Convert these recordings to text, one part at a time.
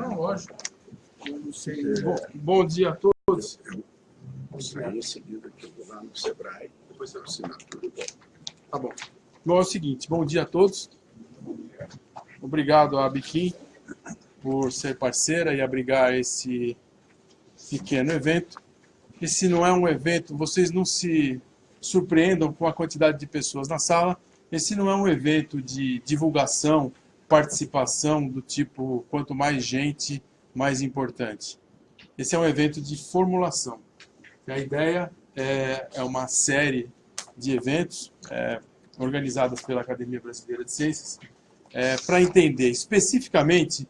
Não, lógico. Bom, bom dia a todos. Eu vou sair em seguida, aqui, eu vou lá no Sebrae, depois eu assino tudo. Tá bom. Bom, é o seguinte, bom dia a todos. Obrigado à Biquim por ser parceira e abrigar esse pequeno evento. Esse não é um evento, vocês não se surpreendam com a quantidade de pessoas na sala. Esse não é um evento de divulgação, participação do tipo quanto mais gente, mais importante. Esse é um evento de formulação. A ideia é, é uma série de eventos é, organizadas pela Academia Brasileira de Ciências é, para entender especificamente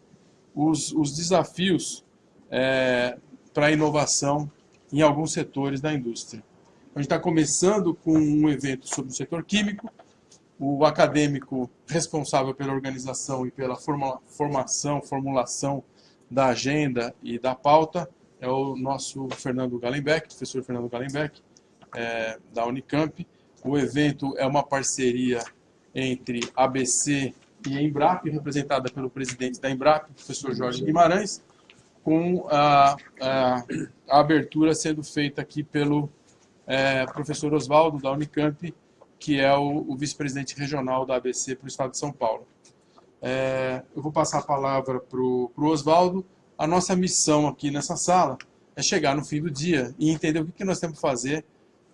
os, os desafios é, para a inovação em alguns setores da indústria. A gente está começando com um evento sobre o setor químico, o acadêmico responsável pela organização e pela forma, formação, formulação da agenda e da pauta é o nosso Fernando Galenbeck, professor Fernando Galenbeck, é, da Unicamp. O evento é uma parceria entre ABC e Embrap, representada pelo presidente da Embrap, professor Jorge Guimarães, com a, a, a abertura sendo feita aqui pelo é, professor Oswaldo, da Unicamp, que é o, o vice-presidente regional da ABC para o estado de São Paulo. É, eu vou passar a palavra para o Oswaldo. A nossa missão aqui nessa sala é chegar no fim do dia e entender o que, que nós temos que fazer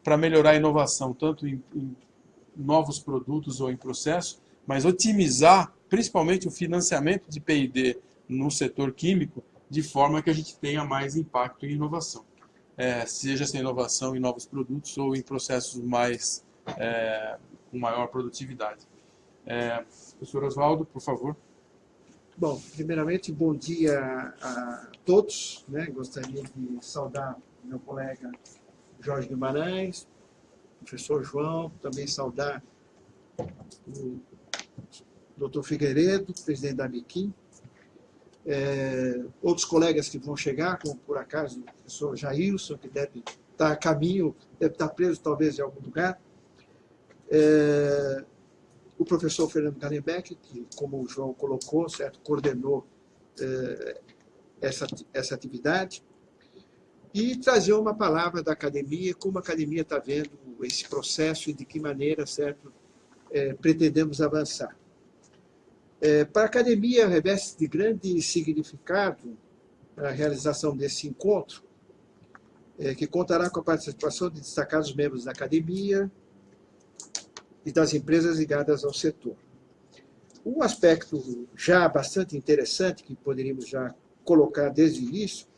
para melhorar a inovação, tanto em, em novos produtos ou em processo, mas otimizar principalmente o financiamento de P&D no setor químico, de forma que a gente tenha mais impacto em inovação. É, seja essa inovação em novos produtos ou em processos mais é, com maior produtividade. É, professor Oswaldo, por favor. Bom, primeiramente, bom dia a todos. Né? Gostaria de saudar meu colega Jorge Guimarães, professor João, também saudar o doutor Figueiredo, presidente da Biquim, é, outros colegas que vão chegar, como por acaso o professor Jailson, que deve estar a caminho, deve estar preso talvez em algum lugar, é, o professor Fernando Galenbeck, que, como o João colocou, certo, coordenou é, essa, essa atividade, e trazer uma palavra da academia, como a academia está vendo esse processo e de que maneira, certo, é, pretendemos avançar. É, para a academia, reveste de grande significado a realização desse encontro, é, que contará com a participação de destacados membros da academia, e das empresas ligadas ao setor. Um aspecto já bastante interessante, que poderíamos já colocar desde o início,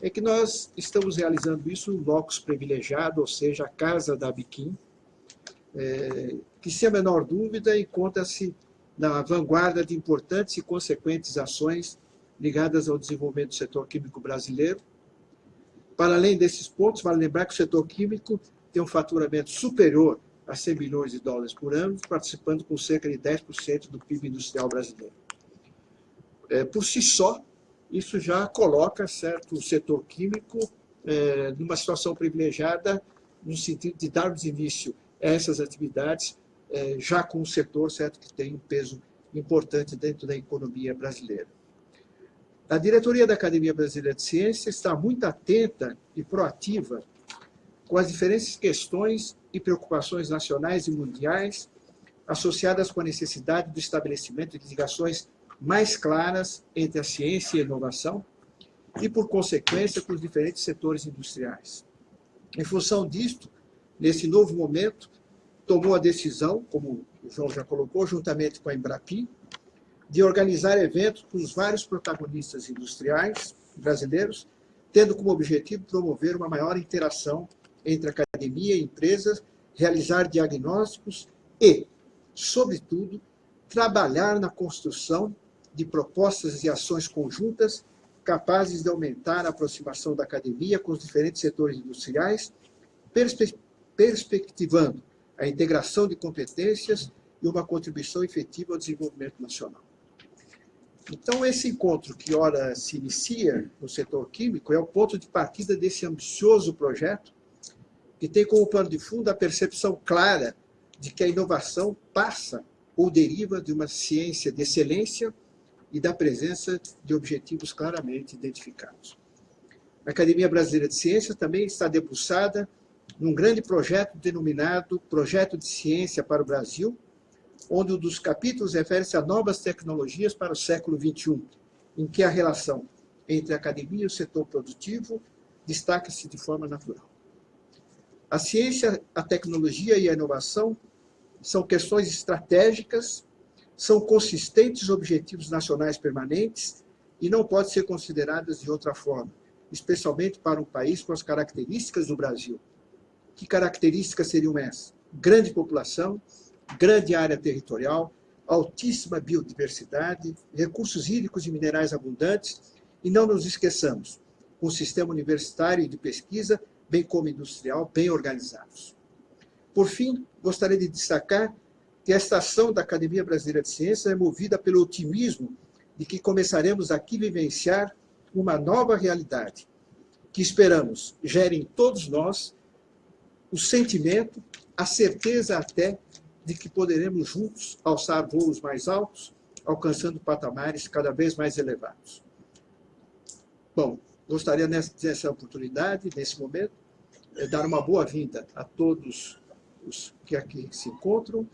é que nós estamos realizando isso no locus privilegiado, ou seja, a casa da Biquim, é, que, sem a menor dúvida, encontra-se na vanguarda de importantes e consequentes ações ligadas ao desenvolvimento do setor químico brasileiro. Para além desses pontos, vale lembrar que o setor químico tem um faturamento superior a 100 bilhões de dólares por ano, participando com cerca de 10% do PIB industrial brasileiro. É, por si só, isso já coloca certo, o setor químico é, numa situação privilegiada no sentido de darmos início a essas atividades é, já com o setor certo, que tem um peso importante dentro da economia brasileira. A diretoria da Academia Brasileira de Ciências está muito atenta e proativa com as diferentes questões e preocupações nacionais e mundiais associadas com a necessidade do estabelecimento de ligações mais claras entre a ciência e a inovação e, por consequência, com os diferentes setores industriais. Em função disto, nesse novo momento, tomou a decisão, como o João já colocou, juntamente com a Embrapi, de organizar eventos com os vários protagonistas industriais brasileiros, tendo como objetivo promover uma maior interação entre academia e empresas, realizar diagnósticos e, sobretudo, trabalhar na construção de propostas e ações conjuntas capazes de aumentar a aproximação da academia com os diferentes setores industriais, perspe perspectivando a integração de competências e uma contribuição efetiva ao desenvolvimento nacional. Então, esse encontro que ora se inicia no setor químico é o ponto de partida desse ambicioso projeto, que tem como pano de fundo a percepção clara de que a inovação passa ou deriva de uma ciência de excelência e da presença de objetivos claramente identificados. A Academia Brasileira de Ciências também está debruçada num grande projeto denominado Projeto de Ciência para o Brasil, onde um dos capítulos refere-se a novas tecnologias para o século XXI, em que a relação entre a academia e o setor produtivo destaca-se de forma natural. A ciência, a tecnologia e a inovação são questões estratégicas, são consistentes objetivos nacionais permanentes e não podem ser consideradas de outra forma, especialmente para um país com as características do Brasil. Que características seriam essas? Grande população, grande área territorial, altíssima biodiversidade, recursos hídricos e minerais abundantes, e não nos esqueçamos, um sistema universitário e de pesquisa, bem como industrial, bem organizados. Por fim, gostaria de destacar que esta ação da Academia Brasileira de Ciências é movida pelo otimismo de que começaremos aqui vivenciar uma nova realidade, que esperamos gere em todos nós o sentimento, a certeza até de que poderemos juntos alçar voos mais altos, alcançando patamares cada vez mais elevados. Bom, gostaria nessa oportunidade, nesse momento, dar uma boa-vinda a todos os que aqui se encontram,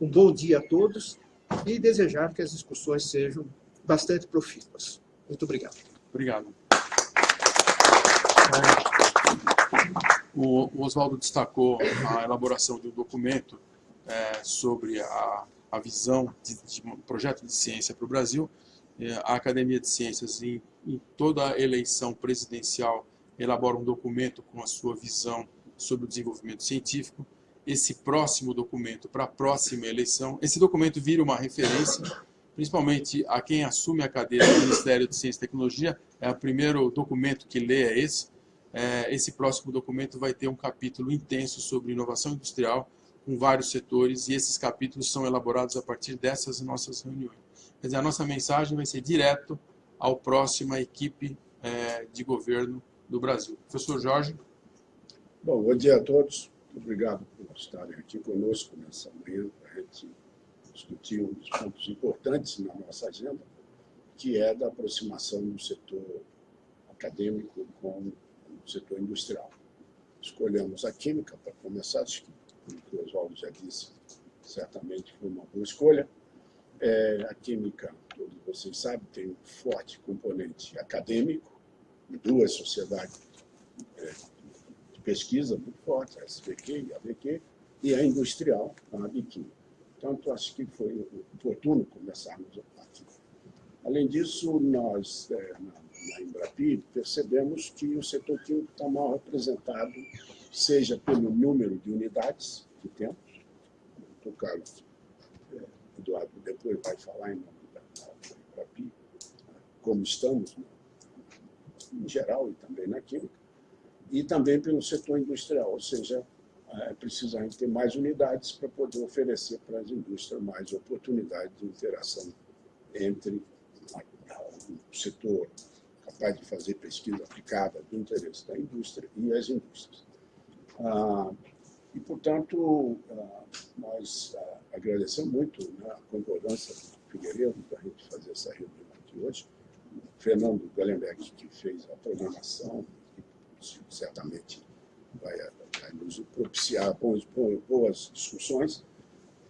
um bom dia a todos e desejar que as discussões sejam bastante profícuas. Muito obrigado. Obrigado. O Oswaldo destacou a elaboração de um documento é, sobre a, a visão de, de, um projeto de ciência para o Brasil. É, a Academia de Ciências, em, em toda a eleição presidencial, elabora um documento com a sua visão sobre o desenvolvimento científico. Esse próximo documento para a próxima eleição, esse documento vira uma referência, principalmente a quem assume a cadeira do Ministério de Ciência e Tecnologia, é o primeiro documento que lê é esse. É, esse próximo documento vai ter um capítulo intenso sobre inovação industrial, com vários setores, e esses capítulos são elaborados a partir dessas nossas reuniões. Quer dizer, a nossa mensagem vai ser direto ao próxima equipe é, de governo do Brasil. Professor Jorge. Bom, bom dia a todos. Obrigado por estarem aqui conosco nessa manhã para a gente discutir um dos pontos importantes na nossa agenda, que é da aproximação do setor acadêmico com o setor industrial. Escolhemos a química para começar, acho que como o Oswaldo já disse, certamente foi uma boa escolha. É, a química, todos vocês sabem, tem um forte componente acadêmico, duas sociedades é, de pesquisa muito fortes, a SBQ e a ABQ, e a industrial, a ABQ. Portanto, acho que foi oportuno começarmos aqui. Além disso, nós, é, na, Embrapi, percebemos que o setor químico está mal representado seja pelo número de unidades que temos, o é, Eduardo depois vai falar em nome da Embrapi, como estamos, né, em geral e também na química, e também pelo setor industrial, ou seja, é, precisamos ter mais unidades para poder oferecer para as indústrias mais oportunidades de interação entre o setor capaz de fazer pesquisa aplicada do interesse da indústria e as indústrias. Ah, e, portanto, ah, nós ah, agradecemos muito né, a concordância do Figueiredo para a gente fazer essa reunião Fernando Galenbeck, que fez a programação, certamente vai, vai nos propiciar boas, boas discussões.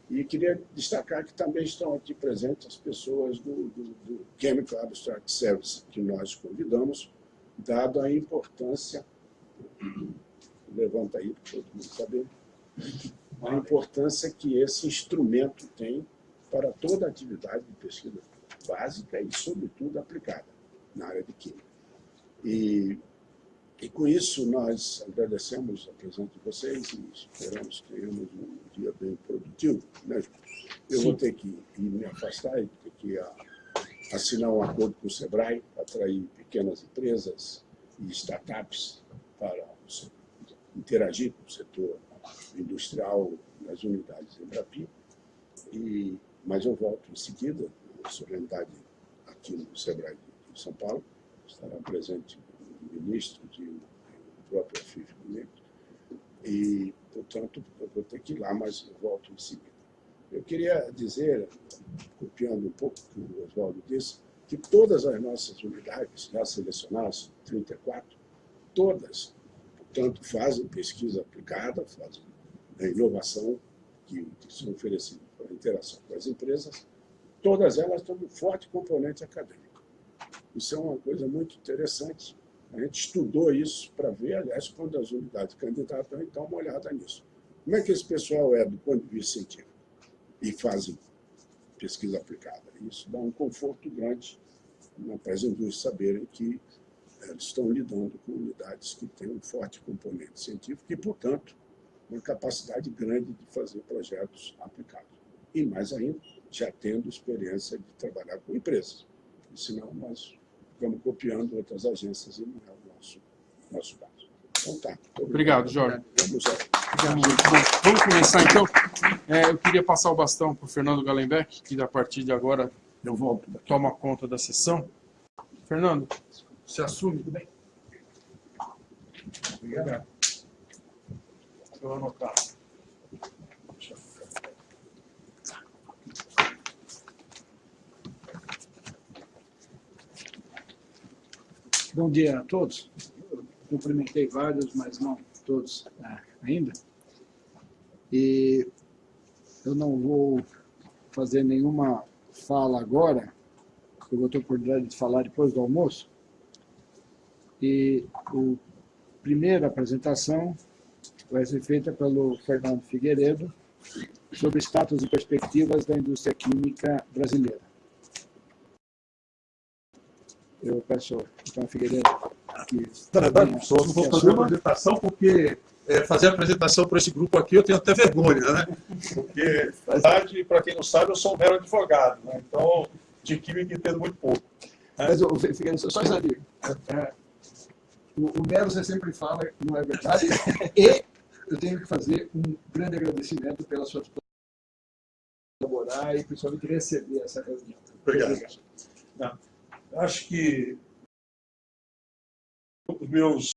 E queria destacar que também estão aqui presentes as pessoas do, do, do Chemical Abstract Service, que nós convidamos, dado a importância levanta aí para todo mundo saber, a importância que esse instrumento tem para toda a atividade de pesquisa básica e, sobretudo, aplicada na área de química. E, e com isso, nós agradecemos a presença de vocês e esperamos que tenhamos um dia bem produtivo. Né? Eu Sim. vou ter que me afastar e ter que a, assinar um acordo com o SEBRAE para atrair pequenas empresas e startups para interagir com o setor industrial nas unidades Embrapi. E, mas eu volto em seguida, solenidade aqui no SEBRAE de São Paulo, estará presente o ministro e o próprio FIF comigo. E, portanto, eu vou ter que ir lá, mas volto em seguida. Eu queria dizer, copiando um pouco o que o Oswaldo disse, que todas as nossas unidades, já selecionadas, 34, todas, portanto, fazem pesquisa aplicada, fazem a inovação que, que são oferecidas para a interação com as empresas, todas elas têm um forte componente acadêmico. Isso é uma coisa muito interessante. A gente estudou isso para ver, aliás, quando as unidades candidatam, então, uma olhada nisso. Como é que esse pessoal é do ponto de vista científico? E fazem pesquisa aplicada. Isso dá um conforto grande para as indústrias saberem que eh, eles estão lidando com unidades que têm um forte componente científico e, portanto, uma capacidade grande de fazer projetos aplicados. E, mais ainda, já tendo experiência de trabalhar com empresas. Senão, nós ficamos copiando outras agências e não é o nosso, nosso caso. Então, tá. Obrigado, Jorge. Vamos, Vamos, começar, então. É, eu queria passar o bastão para o Fernando Galenbeck, que, a partir de agora, eu volto. toma conta da sessão. Fernando, você assume? Tudo bem? Obrigado. Eu anotar. Bom dia a todos. Eu cumprimentei vários, mas não todos ah, ainda. E eu não vou fazer nenhuma fala agora, eu vou ter oportunidade de falar depois do almoço. E a primeira apresentação vai ser feita pelo Fernando Figueiredo sobre status e perspectivas da indústria química brasileira. Eu peço então Figueiredo que... Verdade, professor, não vou fazer a apresentação porque é, fazer a apresentação para esse grupo aqui eu tenho até vergonha, né? Porque, na verdade, para quem não sabe, eu sou um mero advogado, né? Então, de química entendo muito pouco. Né? Mas, Figueiredo, só isso é, o, o mero você sempre fala, não é verdade, e eu tenho que fazer um grande agradecimento pela sua colaborar e principalmente receber essa reunião. Obrigado. Obrigado. Não, acho que os meus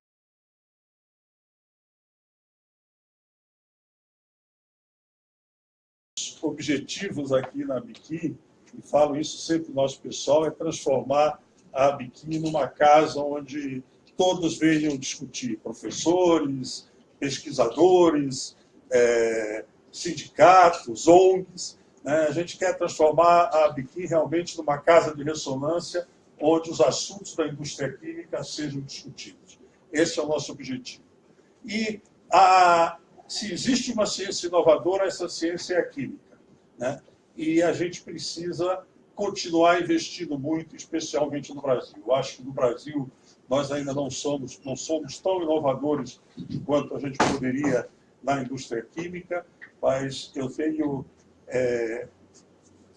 objetivos aqui na Biquim, e falo isso sempre no nosso pessoal, é transformar a Biquim numa casa onde todos venham discutir, professores, pesquisadores, é, sindicatos, ONGs. Né? A gente quer transformar a Biquim realmente numa casa de ressonância onde os assuntos da indústria química sejam discutidos. Esse é o nosso objetivo. E a, se existe uma ciência inovadora, essa ciência é a química. Né? E a gente precisa continuar investindo muito, especialmente no Brasil. Eu acho que no Brasil nós ainda não somos, não somos tão inovadores quanto a gente poderia na indústria química, mas eu tenho é,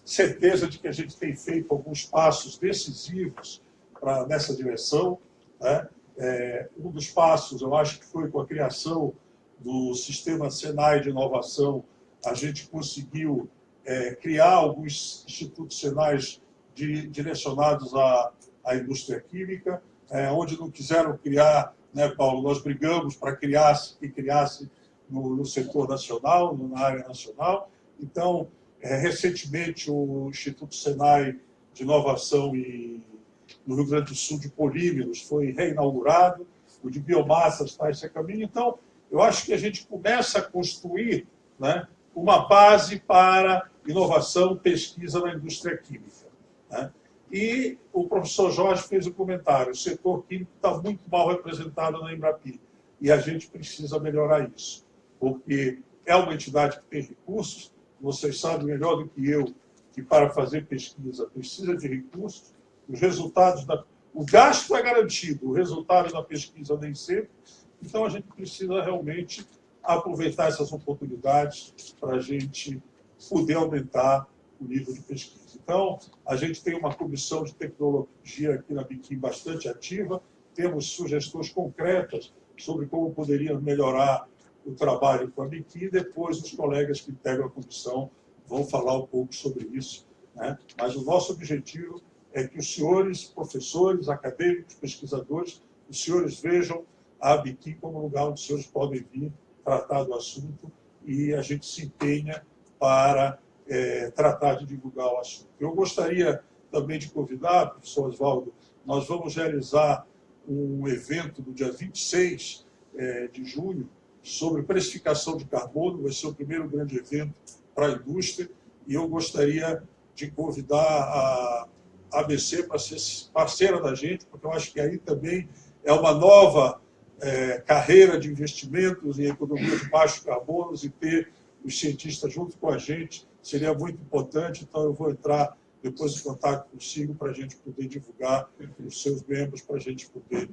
certeza de que a gente tem feito alguns passos decisivos pra, nessa direção. Né? É, um dos passos, eu acho que foi com a criação do sistema Senai de inovação, a gente conseguiu é, criar alguns institutos senais de, direcionados à, à, indústria química, é, onde não quiseram criar, né, Paulo, nós brigamos para criar, que criasse no, no, setor nacional, na área nacional. Então, recentemente, o Instituto Senai de Inovação e, no Rio Grande do Sul de Polímeros foi reinaugurado, o de biomassa está esse caminho. Então, eu acho que a gente começa a construir né, uma base para inovação, pesquisa na indústria química. Né? E o professor Jorge fez o um comentário, o setor químico está muito mal representado na Embrapi, e a gente precisa melhorar isso, porque é uma entidade que tem recursos, vocês sabem melhor do que eu, que para fazer pesquisa precisa de recursos, os resultados da... O gasto é garantido, o resultado da pesquisa nem sempre, então a gente precisa realmente aproveitar essas oportunidades para a gente poder aumentar o nível de pesquisa. Então, a gente tem uma comissão de tecnologia aqui na Biquim bastante ativa, temos sugestões concretas sobre como poderíamos melhorar o trabalho com a Biquim, depois os colegas que integram a comissão vão falar um pouco sobre isso. Né? Mas o nosso objetivo é que os senhores professores, acadêmicos, pesquisadores, os senhores vejam a Biquim como lugar onde os senhores podem vir tratar do assunto e a gente se empenha para é, tratar de divulgar o assunto. Eu gostaria também de convidar, professor Oswaldo, nós vamos realizar um evento no dia 26 é, de junho sobre precificação de carbono, vai ser o primeiro grande evento para a indústria, e eu gostaria de convidar a ABC para ser parceira da gente, porque eu acho que aí também é uma nova é, carreira de investimentos em economia de baixos carbonos e ter os cientistas junto com a gente seria muito importante, então eu vou entrar depois em contato consigo para a gente poder divulgar os seus membros, para a gente poder...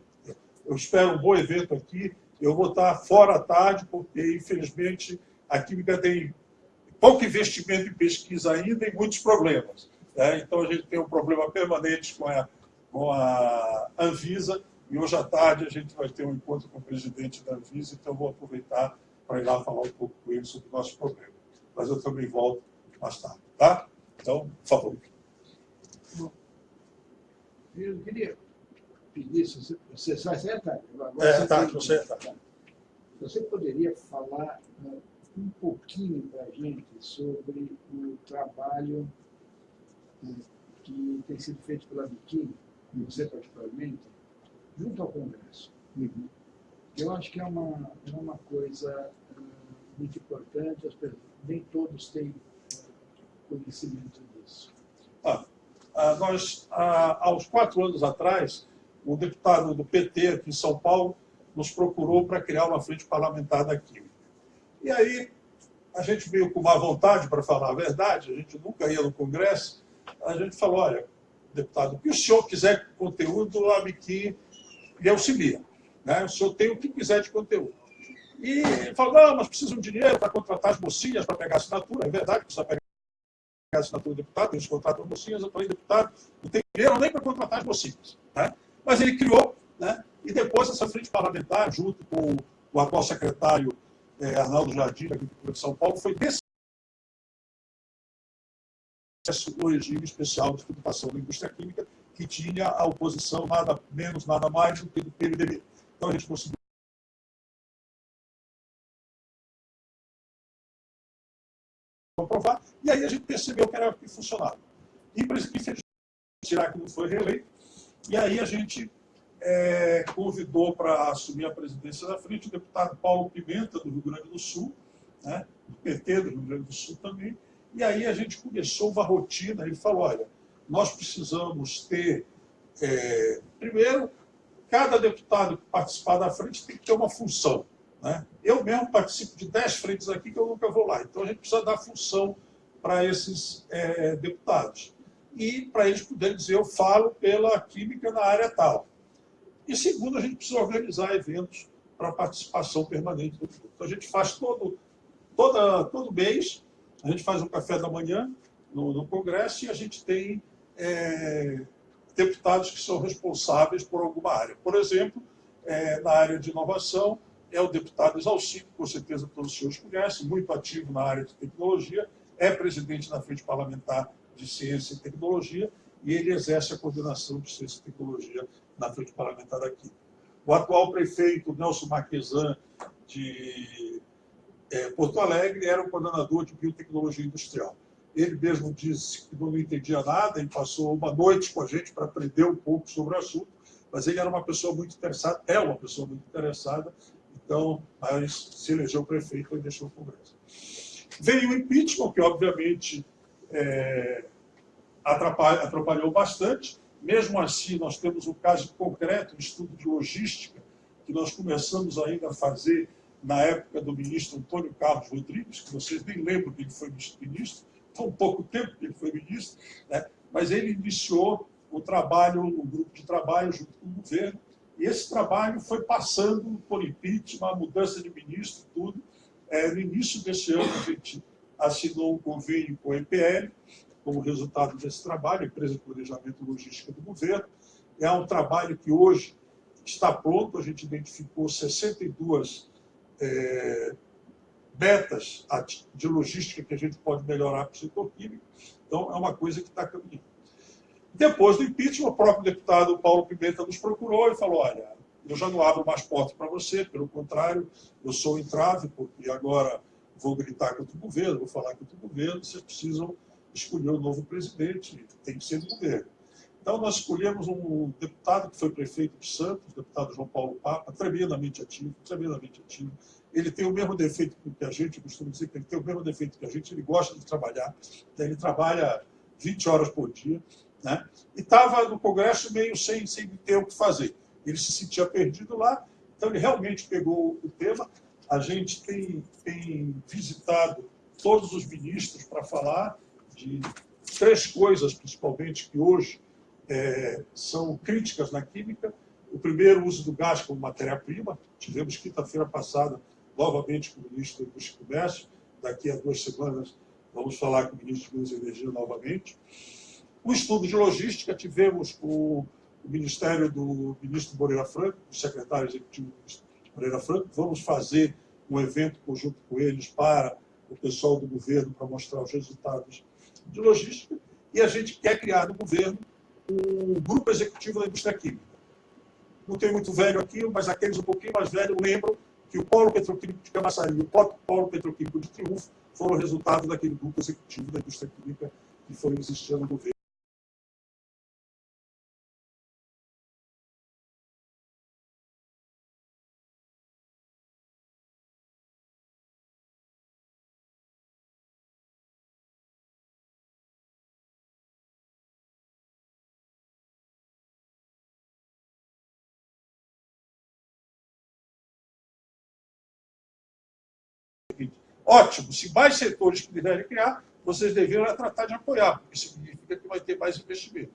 Eu espero um bom evento aqui, eu vou estar fora à tarde, porque, infelizmente, a Química tem pouco investimento em pesquisa ainda e muitos problemas. Né? Então, a gente tem um problema permanente com a, com a Anvisa, e hoje à tarde a gente vai ter um encontro com o presidente da Anvisa, então vou aproveitar para ir lá falar um pouco com ele sobre o nosso problema. Mas eu também volto mais tarde, tá? Então, por favor. Eu queria pedir, se você vai sentar. É, tá, você tá. Você poderia falar uh, um pouquinho para a gente sobre o trabalho uh, que tem sido feito pela Biquíni, você particularmente, junto ao Congresso. Uhum. Eu acho que é uma, é uma coisa uh, muito importante, nem todos têm conhecimento disso. Ah, ah, nós, ah, aos quatro anos atrás, o deputado do PT aqui em São Paulo nos procurou para criar uma frente parlamentar da Química. E aí, a gente veio com má vontade, para falar a verdade, a gente nunca ia no Congresso, a gente falou, olha, deputado, o que o senhor quiser conteúdo, a Biquim lhe auxilia. Né? O senhor tem o que quiser de conteúdo. E ele falou, não, mas precisam de dinheiro para contratar as mocinhas para pegar assinatura. É verdade, precisa pegar assinatura do deputado, tem os contratos mocinhas, eu falei, deputado, não tem dinheiro nem para contratar as mocinhas. Né? Mas ele criou, né? e depois essa frente parlamentar, junto com o atual secretário é, Arnaldo Jardim, aqui de São Paulo, foi desse o regime especial de tributação da indústria química, que tinha a oposição nada menos, nada mais do que do PMDB. Então a gente conseguiu comprovar, e aí a gente percebeu que era que funcionava. E, infelizmente, Chirac não foi reeleito, e aí a gente é, convidou para assumir a presidência da frente o deputado Paulo Pimenta, do Rio Grande do Sul, né, do PT do Rio Grande do Sul também, e aí a gente começou uma rotina, ele falou, olha, nós precisamos ter, é, primeiro, cada deputado que participar da frente tem que ter uma função. Né? Eu mesmo participo de 10 frentes aqui que eu nunca vou lá, então a gente precisa dar função para esses é, deputados. E para eles poderem dizer, eu falo pela química na área tal. E segundo, a gente precisa organizar eventos para participação permanente do grupo. Então a gente faz todo, toda, todo mês, a gente faz um café da manhã no, no Congresso e a gente tem é, deputados que são responsáveis por alguma área. Por exemplo, é, na área de inovação, é o deputado Exalcido, com certeza todos os senhores conhecem, muito ativo na área de tecnologia, é presidente da Frente Parlamentar de Ciência e Tecnologia, e ele exerce a coordenação de Ciência e Tecnologia na Frente Parlamentar aqui. O atual prefeito, Nelson Marquesan, de é, Porto Alegre, era o coordenador de Biotecnologia Industrial. Ele mesmo disse que não entendia nada e passou uma noite com a gente para aprender um pouco sobre o assunto, mas ele era uma pessoa muito interessada, é uma pessoa muito interessada, então mas se elegeu prefeito e deixou o Congresso. Veio o impeachment, que obviamente é, atrapalhou bastante, mesmo assim nós temos um caso concreto, um estudo de logística, que nós começamos ainda a fazer na época do ministro Antônio Carlos Rodrigues, que vocês nem lembram que ele foi ministro, um pouco tempo que ele foi ministro, né? mas ele iniciou o trabalho, um grupo de trabalho junto com o governo, e esse trabalho foi passando por impeachment, mudança de ministro, tudo. É, no início desse ano, a gente assinou um convênio com a EPL, como resultado desse trabalho, a Empresa de Planejamento e Logística do Governo. É um trabalho que hoje está pronto, a gente identificou 62 é, metas de logística que a gente pode melhorar para o setor químico. Então, é uma coisa que está caminhando. Depois do impeachment, o próprio deputado Paulo Pimenta nos procurou e falou, olha, eu já não abro mais portas para você, pelo contrário, eu sou entrave, porque agora vou gritar contra o governo, vou falar contra o governo, vocês precisam escolher um novo presidente, tem que ser do governo. Então, nós escolhemos um deputado que foi prefeito de Santos, deputado João Paulo Papa, tremendamente ativo, tremendamente ativo. Ele tem o mesmo defeito que a gente, costumo dizer que ele tem o mesmo defeito que a gente, ele gosta de trabalhar, né? ele trabalha 20 horas por dia, né? e estava no Congresso meio sem, sem ter o que fazer. Ele se sentia perdido lá, então ele realmente pegou o tema. A gente tem, tem visitado todos os ministros para falar de três coisas, principalmente, que hoje é, são críticas na química. O primeiro, o uso do gás como matéria-prima. Tivemos quinta-feira passada, novamente, com o ministro da Indústria e Comércio. Daqui a duas semanas, vamos falar com o ministro de Minas e Energia novamente. O estudo de logística, tivemos com o Ministério do ministro Moreira Franco, o secretário executivo Moreira Franco. Vamos fazer um evento conjunto com eles para o pessoal do governo para mostrar os resultados de logística. E a gente quer criar no governo um grupo executivo da indústria química. Não tem muito velho aqui, mas aqueles um pouquinho mais velhos lembram que o polo petroquímico de Camaçari e o polo petroquímico de Triunfo foram resultado daquele grupo executivo da indústria química que foi existindo no governo. Ótimo, se mais setores quiserem criar, vocês deveriam tratar de apoiar, porque significa que vai ter mais investimento.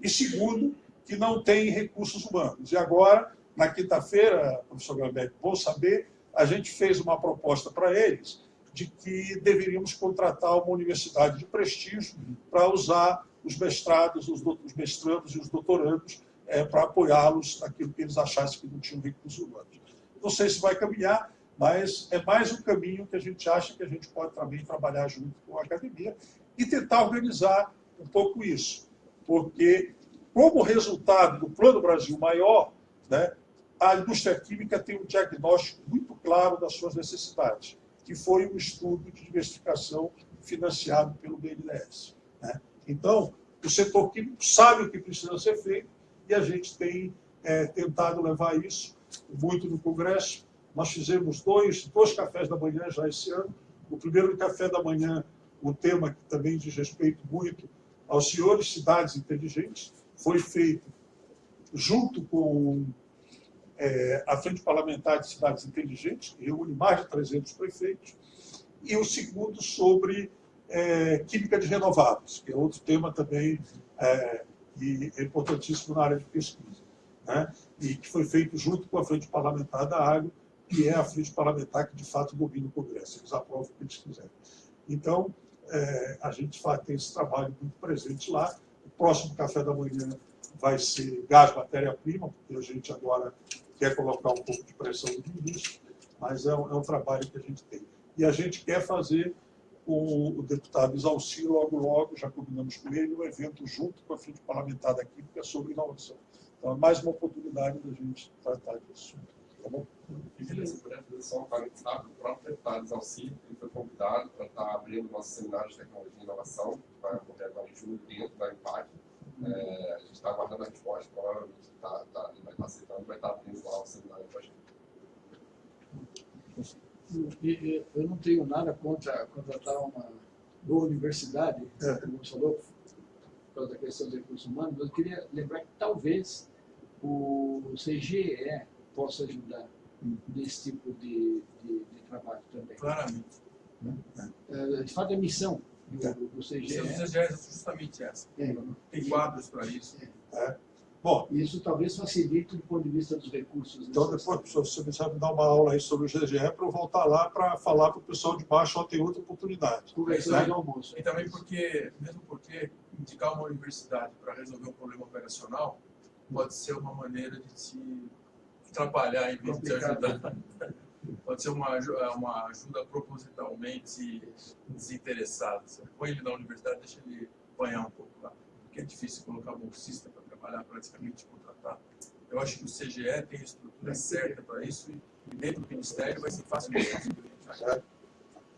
E segundo, que não tem recursos humanos. E agora, na quinta-feira, professor Gambeck, bom saber, a gente fez uma proposta para eles de que deveríamos contratar uma universidade de prestígio para usar os mestrados, os, os mestrandos e os doutorandos é, para apoiá-los naquilo que eles achassem que não tinham recursos humanos. Não sei se vai caminhar, mas é mais um caminho que a gente acha que a gente pode também trabalhar junto com a academia e tentar organizar um pouco isso. Porque, como resultado do Plano Brasil Maior, né, a indústria química tem um diagnóstico muito claro das suas necessidades, que foi um estudo de diversificação financiado pelo BNDES. Né? Então, o setor químico sabe o que precisa ser feito e a gente tem é, tentado levar isso muito no Congresso, nós fizemos dois, dois cafés da manhã já esse ano. O primeiro café da manhã, o tema que também diz respeito muito aos senhores cidades inteligentes, foi feito junto com é, a Frente Parlamentar de Cidades Inteligentes, que reúne mais de 300 prefeitos, e o segundo sobre é, química de renováveis, que é outro tema também é, é importantíssimo na área de pesquisa, né? e que foi feito junto com a Frente Parlamentar da Água, que é a frente parlamentar que, de fato, domina o Congresso. Eles aprovam o que eles quiserem. Então, é, a gente faz, tem esse trabalho muito presente lá. O próximo café da manhã vai ser gás matéria-prima, porque a gente agora quer colocar um pouco de pressão no ministro, mas é um, é um, trabalho que a gente tem. E a gente quer fazer o, o deputado Isalci, logo, logo, já combinamos com ele, um evento junto com a Frente Parlamentar da Química sobre inovação. Então, é mais uma oportunidade da gente tratar disso. Tá bom? E beleza, por só um parênteses rápido, o próprio deputado Zalci, ele foi convidado para estar abrindo nosso seminário de tecnologia e inovação, que vai ocorrer agora em julho dentro da IMPAC. É, a gente está aguardando a resposta, provavelmente tá, tá, ele vai estar aceitando, vai estar abrindo lá o seminário para a gente. Eu não tenho nada contra contratar uma boa universidade, é. como você falou, por causa da questão dos recursos humanos, mas eu queria lembrar que talvez o CGE possa ajudar nesse tipo de, de, de trabalho também. Claramente. Né? É, de fato, a missão do, é. do CGE... A missão do CGE é justamente essa. É. Tem quadros para isso. É. é. Bom, isso talvez facilite do ponto de vista dos recursos. Então, depois, professor, se você sabe dar uma aula aí sobre o CGE, para eu voltar lá para falar para o pessoal de baixo, ó, tem outra oportunidade. Conversando né? almoço. E também porque, mesmo porque indicar uma universidade para resolver um problema operacional pode ser uma maneira de se atrapalhar em vez de te ajudar. Pode ser uma, uma ajuda propositalmente desinteressada. Você põe ele na universidade, deixa ele apanhar um pouco lá. Porque é difícil colocar bolsista para trabalhar praticamente contratado. Eu acho que o CGE tem a estrutura certa para isso e dentro do Ministério vai ser fácil de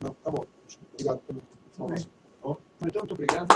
Não, tá bom. Obrigado pelo bem. Então, muito obrigado.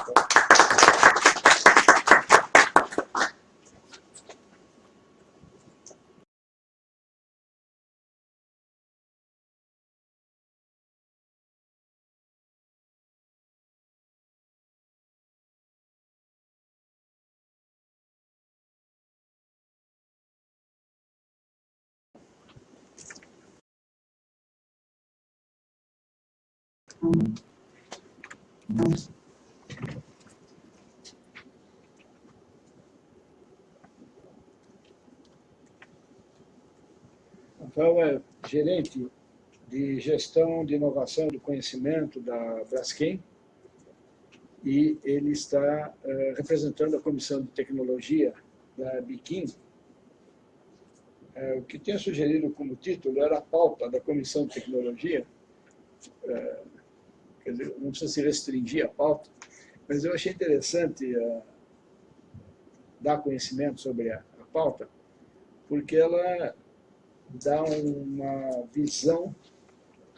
Rafael é gerente de gestão de inovação do conhecimento da Braskem e ele está eh, representando a comissão de tecnologia da Biquim. Eh, o que tinha sugerido como título era a pauta da comissão de tecnologia, eh, quer dizer, não precisa se restringir a pauta, mas eu achei interessante dar conhecimento sobre a, a pauta, porque ela dá uma visão,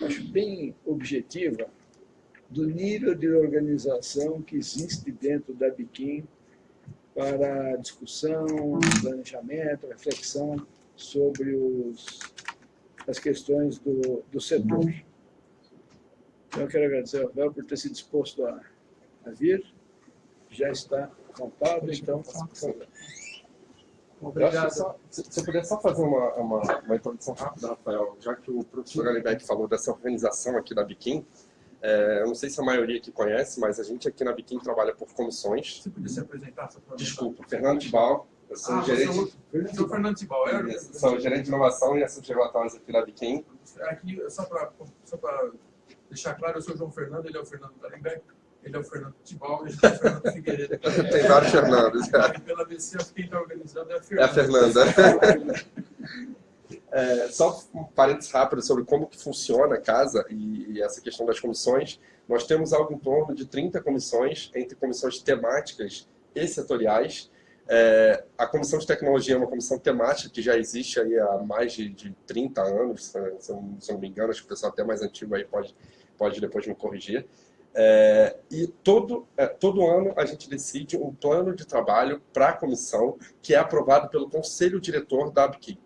acho bem objetiva, do nível de organização que existe dentro da Biquim para discussão, planejamento, reflexão sobre os, as questões do, do setor. Então, eu quero agradecer ao Rafael por ter se disposto a, a vir. Já está montado, então. Obrigado. Só, se você puder só fazer uma, uma, uma, introdução rápida, Rafael, já que o professor Alibeck falou dessa organização aqui da Biquim, é, eu não sei se a maioria aqui conhece, mas a gente aqui na Biquim trabalha por comissões. Você podia se apresentar? Só Desculpa, Fernando Tibal. Eu sou ah, gerente. Você é o Fernando Tibal, é? Sou gerente de inovação e assuntos regulatórios aqui na Biquim. Aqui, só para só deixar claro, eu sou o João Fernando, ele é o Fernando Tarimbeck. Ele é o Fernando Tibal, ele é o Fernando Figueiredo. Tem vários Fernandos. É. Pela BC, quem está organizando é a Fernanda. É a Fernanda. É, só um parênteses rápido sobre como que funciona a casa e, e, essa questão das comissões. Nós temos algo em torno de 30 comissões, entre comissões temáticas e setoriais. É, a Comissão de Tecnologia é uma comissão temática que já existe aí há mais de, de 30 anos, se, se, se não me engano, acho que o pessoal até mais antigo aí pode, pode depois me corrigir. É, e todo, é, todo ano a gente decide um plano de trabalho para a comissão que é aprovado pelo conselho diretor da ABQI.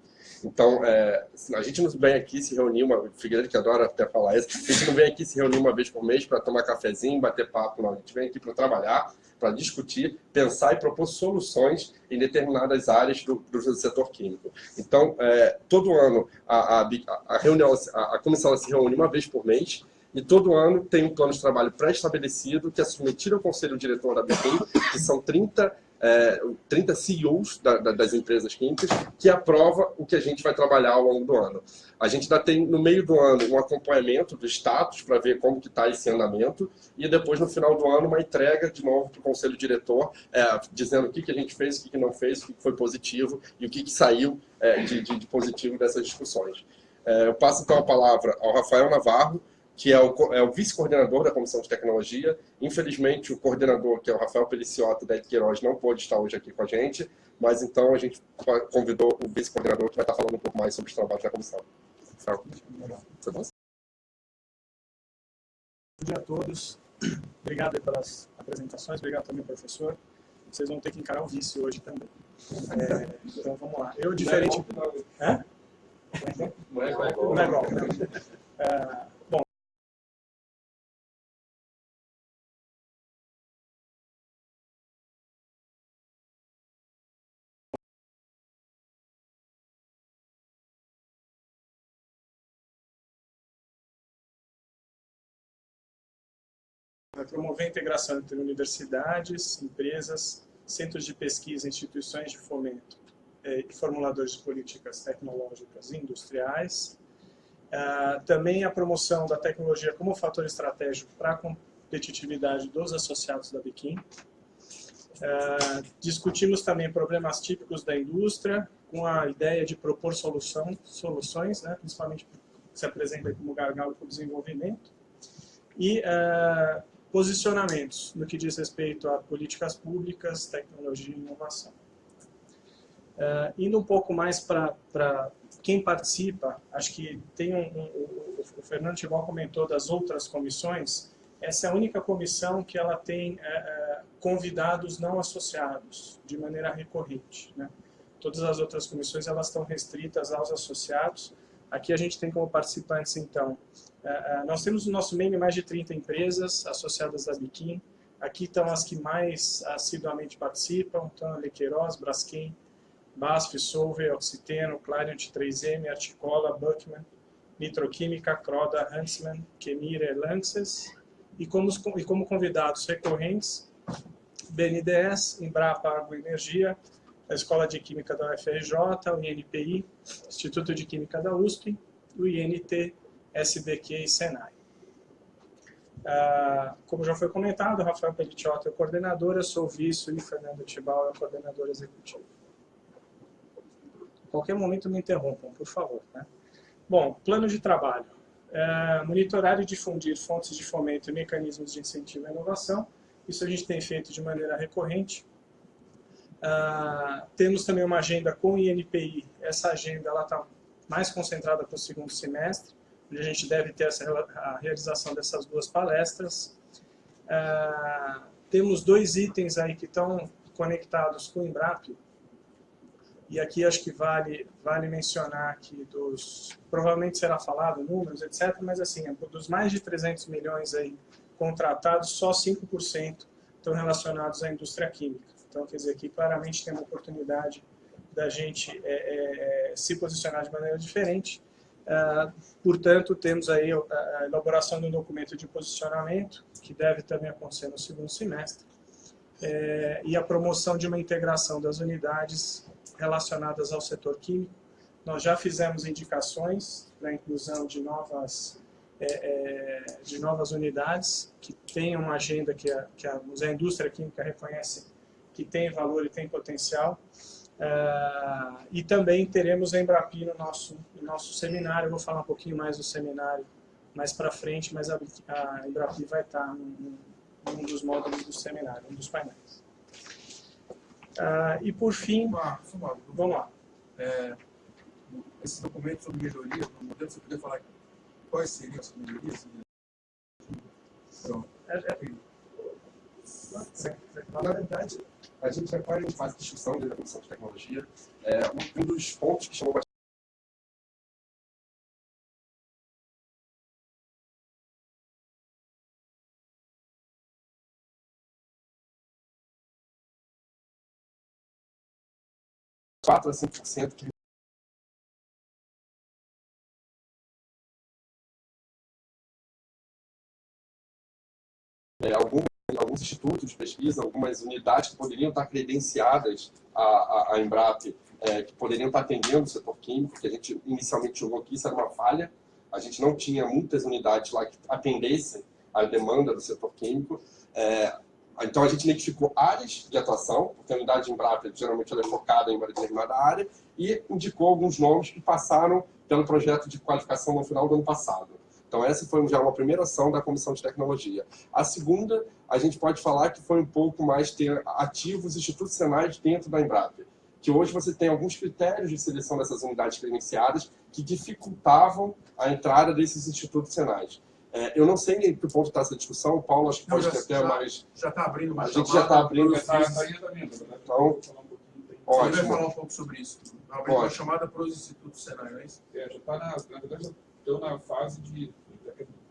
Então, é, a gente não vem aqui se reunir, uma Figueiredo que adora até falar isso, a gente não vem aqui se reunir uma vez por mês para tomar cafezinho, bater papo, não. A gente vem aqui para trabalhar, para discutir, pensar e propor soluções em determinadas áreas do, do setor químico. Então, é, todo ano a, a, a reunião, a, a comissão se reúne uma vez por mês, e todo ano tem um plano de trabalho pré-estabelecido que é submetido ao conselho diretor da BPI, que são 30, é, 30 CEOs da, da, das empresas químicas, que aprova o que a gente vai trabalhar ao longo do ano. A gente ainda tem, no meio do ano, um acompanhamento do status para ver como que está esse andamento, e depois, no final do ano, uma entrega de novo para o conselho diretor, é, dizendo o que, que a gente fez, o que, que não fez, o que, que foi positivo e o que, que saiu é, de, de, de, positivo dessas discussões. É, eu passo então a palavra ao Rafael Navarro, que é o, é o vice-coordenador da Comissão de Tecnologia. Infelizmente, o coordenador, que é o Rafael Peliciota da Queiroz, não pôde estar hoje aqui com a gente, mas então a gente convidou o vice-coordenador que vai estar falando um pouco mais sobre os trabalhos da comissão. Rafael. Bom dia a todos. Obrigado pelas apresentações, obrigado também, professor. Vocês vão ter que encarar o vice hoje também. É, então vamos lá. Eu, diferente. Não é igual. Não é igual. É, bom, promover a integração entre universidades, empresas, centros de pesquisa, instituições de fomento eh, e formuladores de políticas tecnológicas e industriais. Uh, também a promoção da tecnologia como fator estratégico para a competitividade dos associados da Biquim. Uh, discutimos também problemas típicos da indústria, com a ideia de propor solução, soluções, né, principalmente se apresenta como gargalo para o desenvolvimento. E uh, posicionamentos no que diz respeito a políticas públicas, tecnologia e inovação. Uh, indo um pouco mais para quem participa, acho que tem um, um, o Fernando Tibal comentou das outras comissões, essa é a única comissão que ela tem é, é, convidados não associados, de maneira recorrente. Né? Todas as outras comissões elas estão restritas aos associados. Aqui a gente tem como participantes, então, nós temos no nosso meio mais de 30 empresas associadas à Biquim. Aqui estão as que mais assiduamente participam, então a Lequeiroz, Braskem, BASF, Solvay, Oxiteno, Clariant 3M, Articola, Buckman, Nitroquímica, Croda, Huntsman, Kemira Lanxess. E como, e como convidados recorrentes, BNDES, Embrapa Energia, a Escola de Química da UFRJ, o INPI, Instituto de Química da USP, o INT, SBQ e Senai. Ah, como já foi comentado, Rafael Pelliciotta é o coordenador, eu sou o vice e Fernando Tibal é o coordenador executivo. Qualquer momento me interrompam, por favor. Né? Bom, plano de trabalho. É, monitorar e difundir fontes de fomento e mecanismos de incentivo à inovação. Isso a gente tem feito de maneira recorrente. Uh, temos também uma agenda com o INPI. Essa agenda está mais concentrada para o segundo semestre, onde a gente deve ter essa, a realização dessas duas palestras. Uh, temos dois itens aí que estão conectados com o Embrap, e aqui acho que vale, vale mencionar aqui dos, provavelmente será falado números, etc., mas assim, dos mais de 300 milhões aí contratados, só 5% estão relacionados à indústria química. Então, quer dizer, aqui claramente tem uma oportunidade da gente é, é se posicionar de maneira diferente. Uh, portanto, temos aí a elaboração de um documento de posicionamento, que deve também acontecer no segundo semestre, é, e a promoção de uma integração das unidades relacionadas ao setor químico. Nós já fizemos indicações para a inclusão de novas, é, é, de novas unidades que tenham uma agenda que a, que a indústria química reconhece que tem valor e tem potencial. Uh, e também teremos a Embrapi no nosso, no nosso seminário. Eu vou falar um pouquinho mais do seminário mais para frente, mas a, a Embrapi vai estar num, num dos módulos do seminário, um dos painéis. Uh, e por fim, uma, uma, vamos lá. É, esse documento sobre melhoria do modelo, você poderia falar quais seriam as melhorias? Pronto. É, é. Na verdade, a gente agora em fase discussão da Comissão de Tecnologia. É, um dos pontos que chamou bastante quatro a 5% que institutos de pesquisa, algumas unidades que poderiam estar credenciadas à, à, à Embrap, é, que poderiam estar atendendo o setor químico, que a gente inicialmente jogou aqui, isso era uma falha. A gente não tinha muitas unidades lá que atendessem à demanda do setor químico. É, então, a gente identificou áreas de atuação, porque a unidade de Embrapa geralmente ela é focada em uma determinada área, e indicou alguns nomes que passaram pelo projeto de qualificação no final do ano passado. Então, essa foi já uma primeira ação da Comissão de Tecnologia. A segunda, a gente pode falar que foi um pouco mais ter ativos institucionais dentro da Embrapa, que hoje você tem alguns critérios de seleção dessas unidades credenciadas que dificultavam a entrada desses institutos senais. É, eu não sei em que ponto está essa discussão, o Paulo acho que pode ter até mais... Já está abrindo mais. A gente já está abrindo... Tá, tá então, ótimo. Você vai falar um pouco sobre isso. Abrir uma chamada para os institutos Senai, não é isso? É, já está, na, na verdade, já estão na fase de...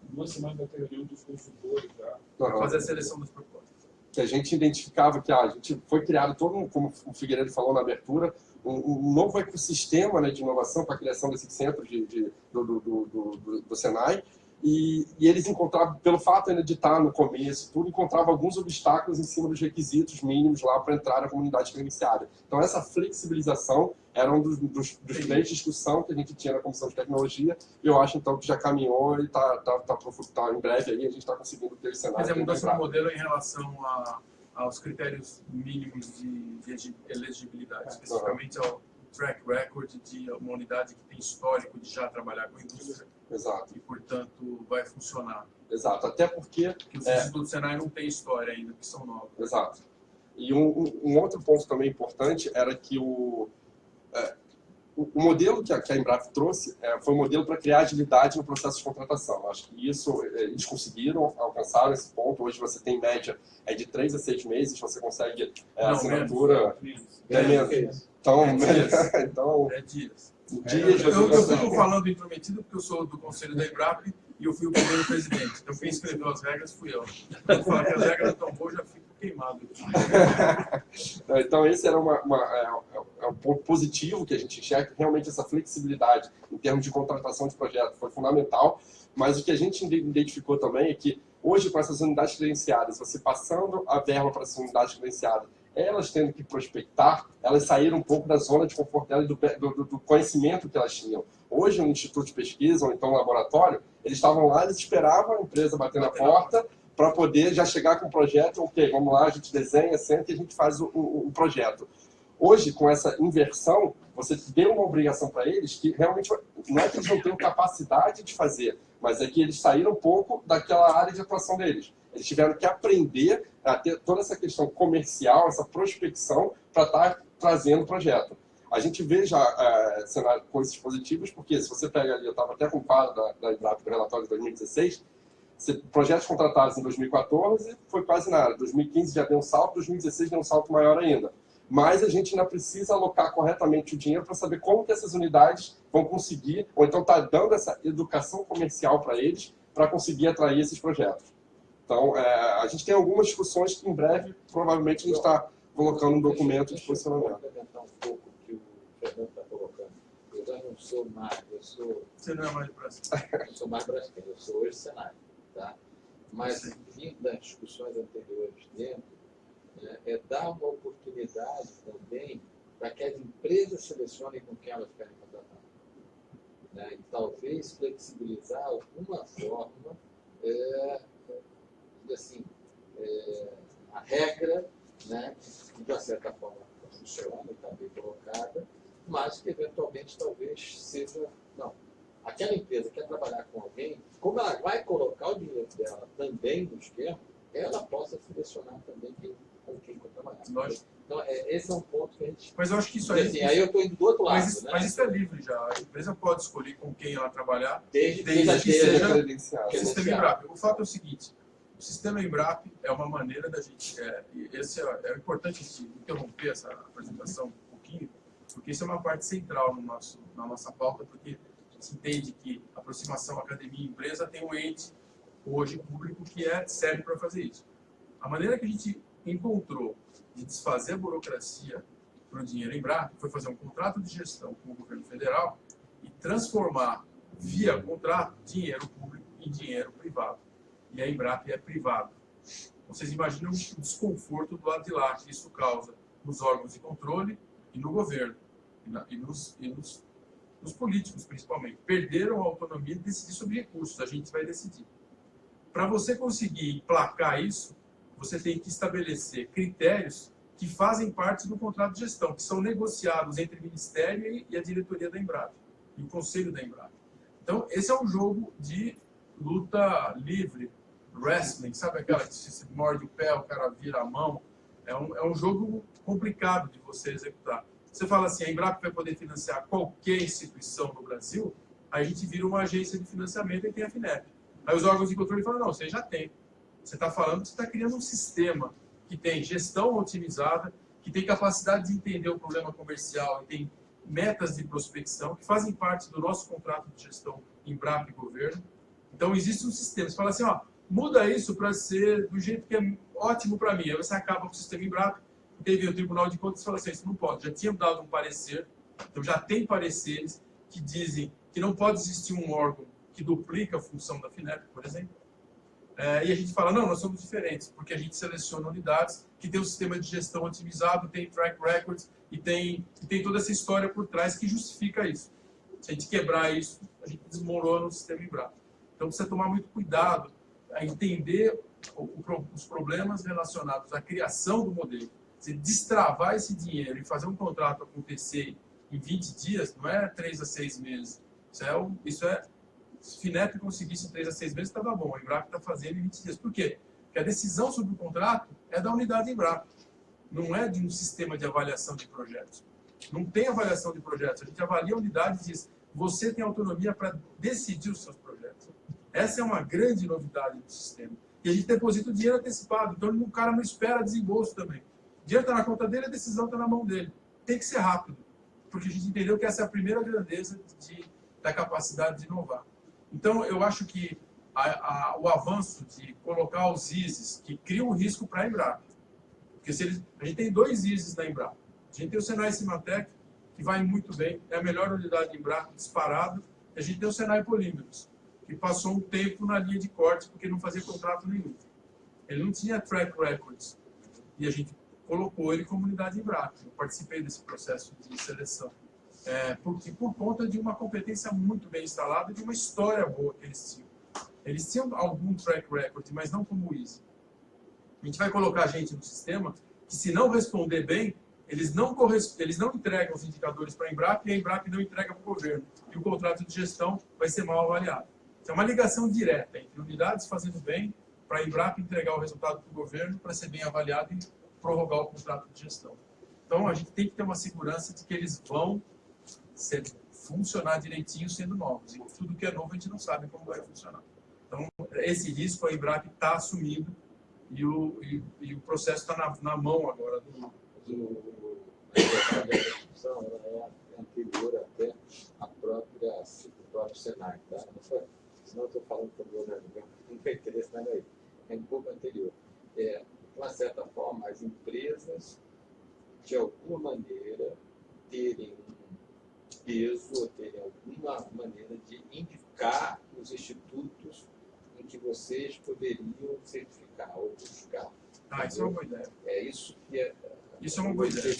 Duas semanas vai ter reunião dos consultores já. Para fazer a seleção das propostas. Que a gente identificava que ah, a gente foi criado todo, um, como o Figueiredo falou na abertura, um, um novo ecossistema né, de inovação para a criação desses centros de, de do, do, do, do, do Senai, e, e, eles encontravam, pelo fato de estar no começo, tudo, encontravam alguns obstáculos em cima dos requisitos mínimos lá para entrar na comunidade credenciada. Então, essa flexibilização era um dos, dos, dos três de discussão que a gente tinha na Comissão de Tecnologia, e eu acho, então, que já caminhou e está tá, tá, tá, em breve aí, a gente está conseguindo ter esse cenário. Mas é mudança no modelo em relação a, aos critérios mínimos de, de elegibilidade, especificamente ao track record de uma unidade que tem histórico de já trabalhar com indústria Exato. E, portanto, vai funcionar. Exato, até porque... Porque os é, institutos Senai não têm história ainda, que são novos. Exato. E um, um, outro ponto também importante era que o... É, o, o modelo que a, que a Embrapa trouxe é, foi um modelo para criar agilidade no processo de contratação. Acho que isso é, eles conseguiram, alcançar esse ponto. Hoje você tem média é de três a seis meses, você consegue é, Não, assinatura... menos. É menos. Então, É dias. então É dias. dias Eu, eu, eu consegue. fico falando intrometido porque eu sou do conselho da Embrap e eu fui o primeiro presidente. Então quem escreveu as regras fui eu. Quando fala que as regras estão boas, já fico queimado. Então, esse era uma, uma- é, é um ponto positivo que a gente enxerga, realmente essa flexibilidade em termos de contratação de projeto foi fundamental, mas o que a gente identificou também é que hoje, com essas unidades credenciadas, você passando a verba para essas unidades credenciadas, elas tendo que prospectar, elas saíram um pouco da zona de conforto delas do, do, do conhecimento que elas tinham. Hoje, no instituto de pesquisa, ou então no laboratório, eles estavam lá, eles esperavam a empresa bater na porta para poder já chegar com o projeto, ok, vamos lá, a gente desenha, senta e a gente faz o, o, o projeto. Hoje, com essa inversão, você deu uma obrigação para eles que realmente não é que eles não tenham capacidade de fazer, mas é que eles saíram um pouco daquela área de atuação deles. Eles tiveram que aprender a ter toda essa questão comercial, essa prospecção, para estar trazendo o projeto. A gente vê já é, cenário, coisas positivas, porque se você pega ali, eu estava até com o quadro da, da do relatório de 2016, se- projetos contratados em 2014 foi quase nada, 2015 já deu um salto, 2016 deu um salto maior ainda. Mas a gente ainda precisa alocar corretamente o dinheiro para saber como que essas unidades vão conseguir, ou então está dando essa educação comercial para eles, para conseguir atrair esses projetos. Então, é, a gente tem algumas discussões que em breve, provavelmente, a gente está colocando um documento de Deixa eu posicionamento. complementar um pouco o que o Fernando está colocando. Eu já não sou mais, eu sou, Você não é mais de Brasil. eu sou mais brasileiro, eu sou hoje Senado, tá? Mas, vindo das discussões anteriores dentro, né, é dar uma oportunidade também para que as empresas selecionem com quem elas querem contratar. Né? E talvez flexibilizar alguma forma, é, assim, é, a regra, né, que de uma certa forma funciona, está bem colocada, mas que eventualmente talvez seja. Não. Aquela empresa quer trabalhar com alguém, como ela vai colocar o dinheiro dela também no esquema, ela possa selecionar também quem, com quem vai trabalhar. Lógico. Então, é, esse é um ponto que a gente. Mas eu acho que isso aí. assim, aí eu estou indo do outro lado. mas, isso, né? mas isso é livre já. A empresa pode escolher com quem ela trabalhar. desde, desde desde que seja, credenciado. O fato é o seguinte: o sistema Embrap é uma maneira da gente. É, esse é, é importante interromper essa apresentação um pouquinho, porque isso é uma parte central no nosso, na nossa pauta, porque a gente entende que aproximação academia-empresa tem um ente hoje público que é serve para fazer isso. A maneira que a gente encontrou de desfazer a burocracia para o dinheiro Embrap foi fazer um contrato de gestão com o governo federal e transformar via contrato dinheiro público em dinheiro privado. E a Embrap é privada. Vocês imaginam o desconforto do lado de lá que isso causa nos órgãos de controle e no governo, e, na- e nos, e nos- nos políticos principalmente. Perderam a autonomia de decidir sobre recursos, a gente vai decidir. Para você conseguir emplacar isso, você tem que estabelecer critérios que fazem parte do contrato de gestão, que são negociados entre o Ministério e- a diretoria da Embrap, e o Conselho da Embrap. Então, esse é um jogo de luta livre, wrestling, sabe aquela que se morde o pé, o cara vira a mão? É um, é um jogo complicado de você executar. Você fala assim, a Embrap vai poder financiar qualquer instituição no Brasil, a gente vira uma agência de financiamento e tem a FINEP. Aí os órgãos de controle falam, não, você já tem. Você está falando que você está criando um sistema que tem gestão otimizada, que tem capacidade de entender o problema comercial e tem metas de prospecção que fazem parte do nosso contrato de gestão Embrap e governo. Então existe um sistema. Você fala assim, ó, muda isso para ser do jeito que é ótimo para mim. Aí você acaba com o sistema Embrap, teve o Tribunal de Contas e fala assim, isso não pode. Já tinha dado um parecer, então já tem pareceres que dizem que não pode existir um órgão que duplica a função da FINEP, por exemplo. É, e a gente fala, não, nós somos diferentes, porque a gente seleciona unidades que tem um sistema de gestão otimizado, tem track records e tem, e tem toda essa história por trás que justifica isso. Se a gente quebrar isso, a gente desmorona o sistema Embrapa. Então precisa tomar muito cuidado a entender os problemas relacionados à criação do modelo. Se destravar esse dinheiro e fazer um contrato acontecer em 20 dias, não é 3 a 6 meses. Isso é, um- isso é se FINEP conseguisse em 3 a 6 meses, estava bom. A Embrapa está fazendo em 20 dias. Por quê? Porque a decisão sobre o contrato é da unidade Embrapa. Não é de um sistema de avaliação de projetos. Não tem avaliação de projetos. A gente avalia a unidade e diz, você tem autonomia para decidir os seus projetos. Essa é uma grande novidade do sistema. E a gente deposita o dinheiro antecipado, então o cara não espera desembolso também. O dinheiro está na conta dele, a decisão está na mão dele. Tem que ser rápido, porque a gente entendeu que essa é a primeira grandeza de, da capacidade de inovar. Então, eu acho que a, a, o avanço de colocar os ISIS, que cria um risco para a Embrapa, porque se eles, a gente tem dois ISIS na Embrapa. A gente tem o Senai Cimatec, que vai muito bem, é a melhor unidade de Embrapa disparado, a gente tem o Senai Polímeros, que passou um tempo na linha de corte porque não fazia contrato nenhum. Ele não tinha track records. E a gente colocou ele como unidade Embrapa. Eu participei desse processo de seleção. É, porque, por conta de uma competência muito bem instalada e de uma história boa que eles tinham. Eles tinham algum track record, mas não como o Easy. A gente vai colocar gente no sistema que, se não responder bem, eles não, eles não entregam os indicadores para a Embrapa e a Embrapa não entrega para o governo. E o contrato de gestão vai ser mal avaliado. É uma ligação direta entre unidades fazendo bem para a Embrapa entregar o resultado para o governo para ser bem avaliado e prorrogar o contrato de gestão. Então, a gente tem que ter uma segurança de que eles vão ser, funcionar direitinho sendo novos. E tudo que é novo a gente não sabe como vai funcionar. Então, esse risco a Embrapa está assumindo e o, e, e o processo está na, na, mão agora do... do... é anterior até à própria, o próprio Senai. Tá? Senão eu estou falando para o Leonardo, não tem interesse nada aí. É um pouco anterior. É, de uma certa forma, as empresas, de alguma maneira, terem um peso, ou terem alguma maneira de indicar os institutos em que vocês poderiam certificar ou buscar. Ah, isso é uma boa ideia. É isso que é... Isso é uma boa ideia.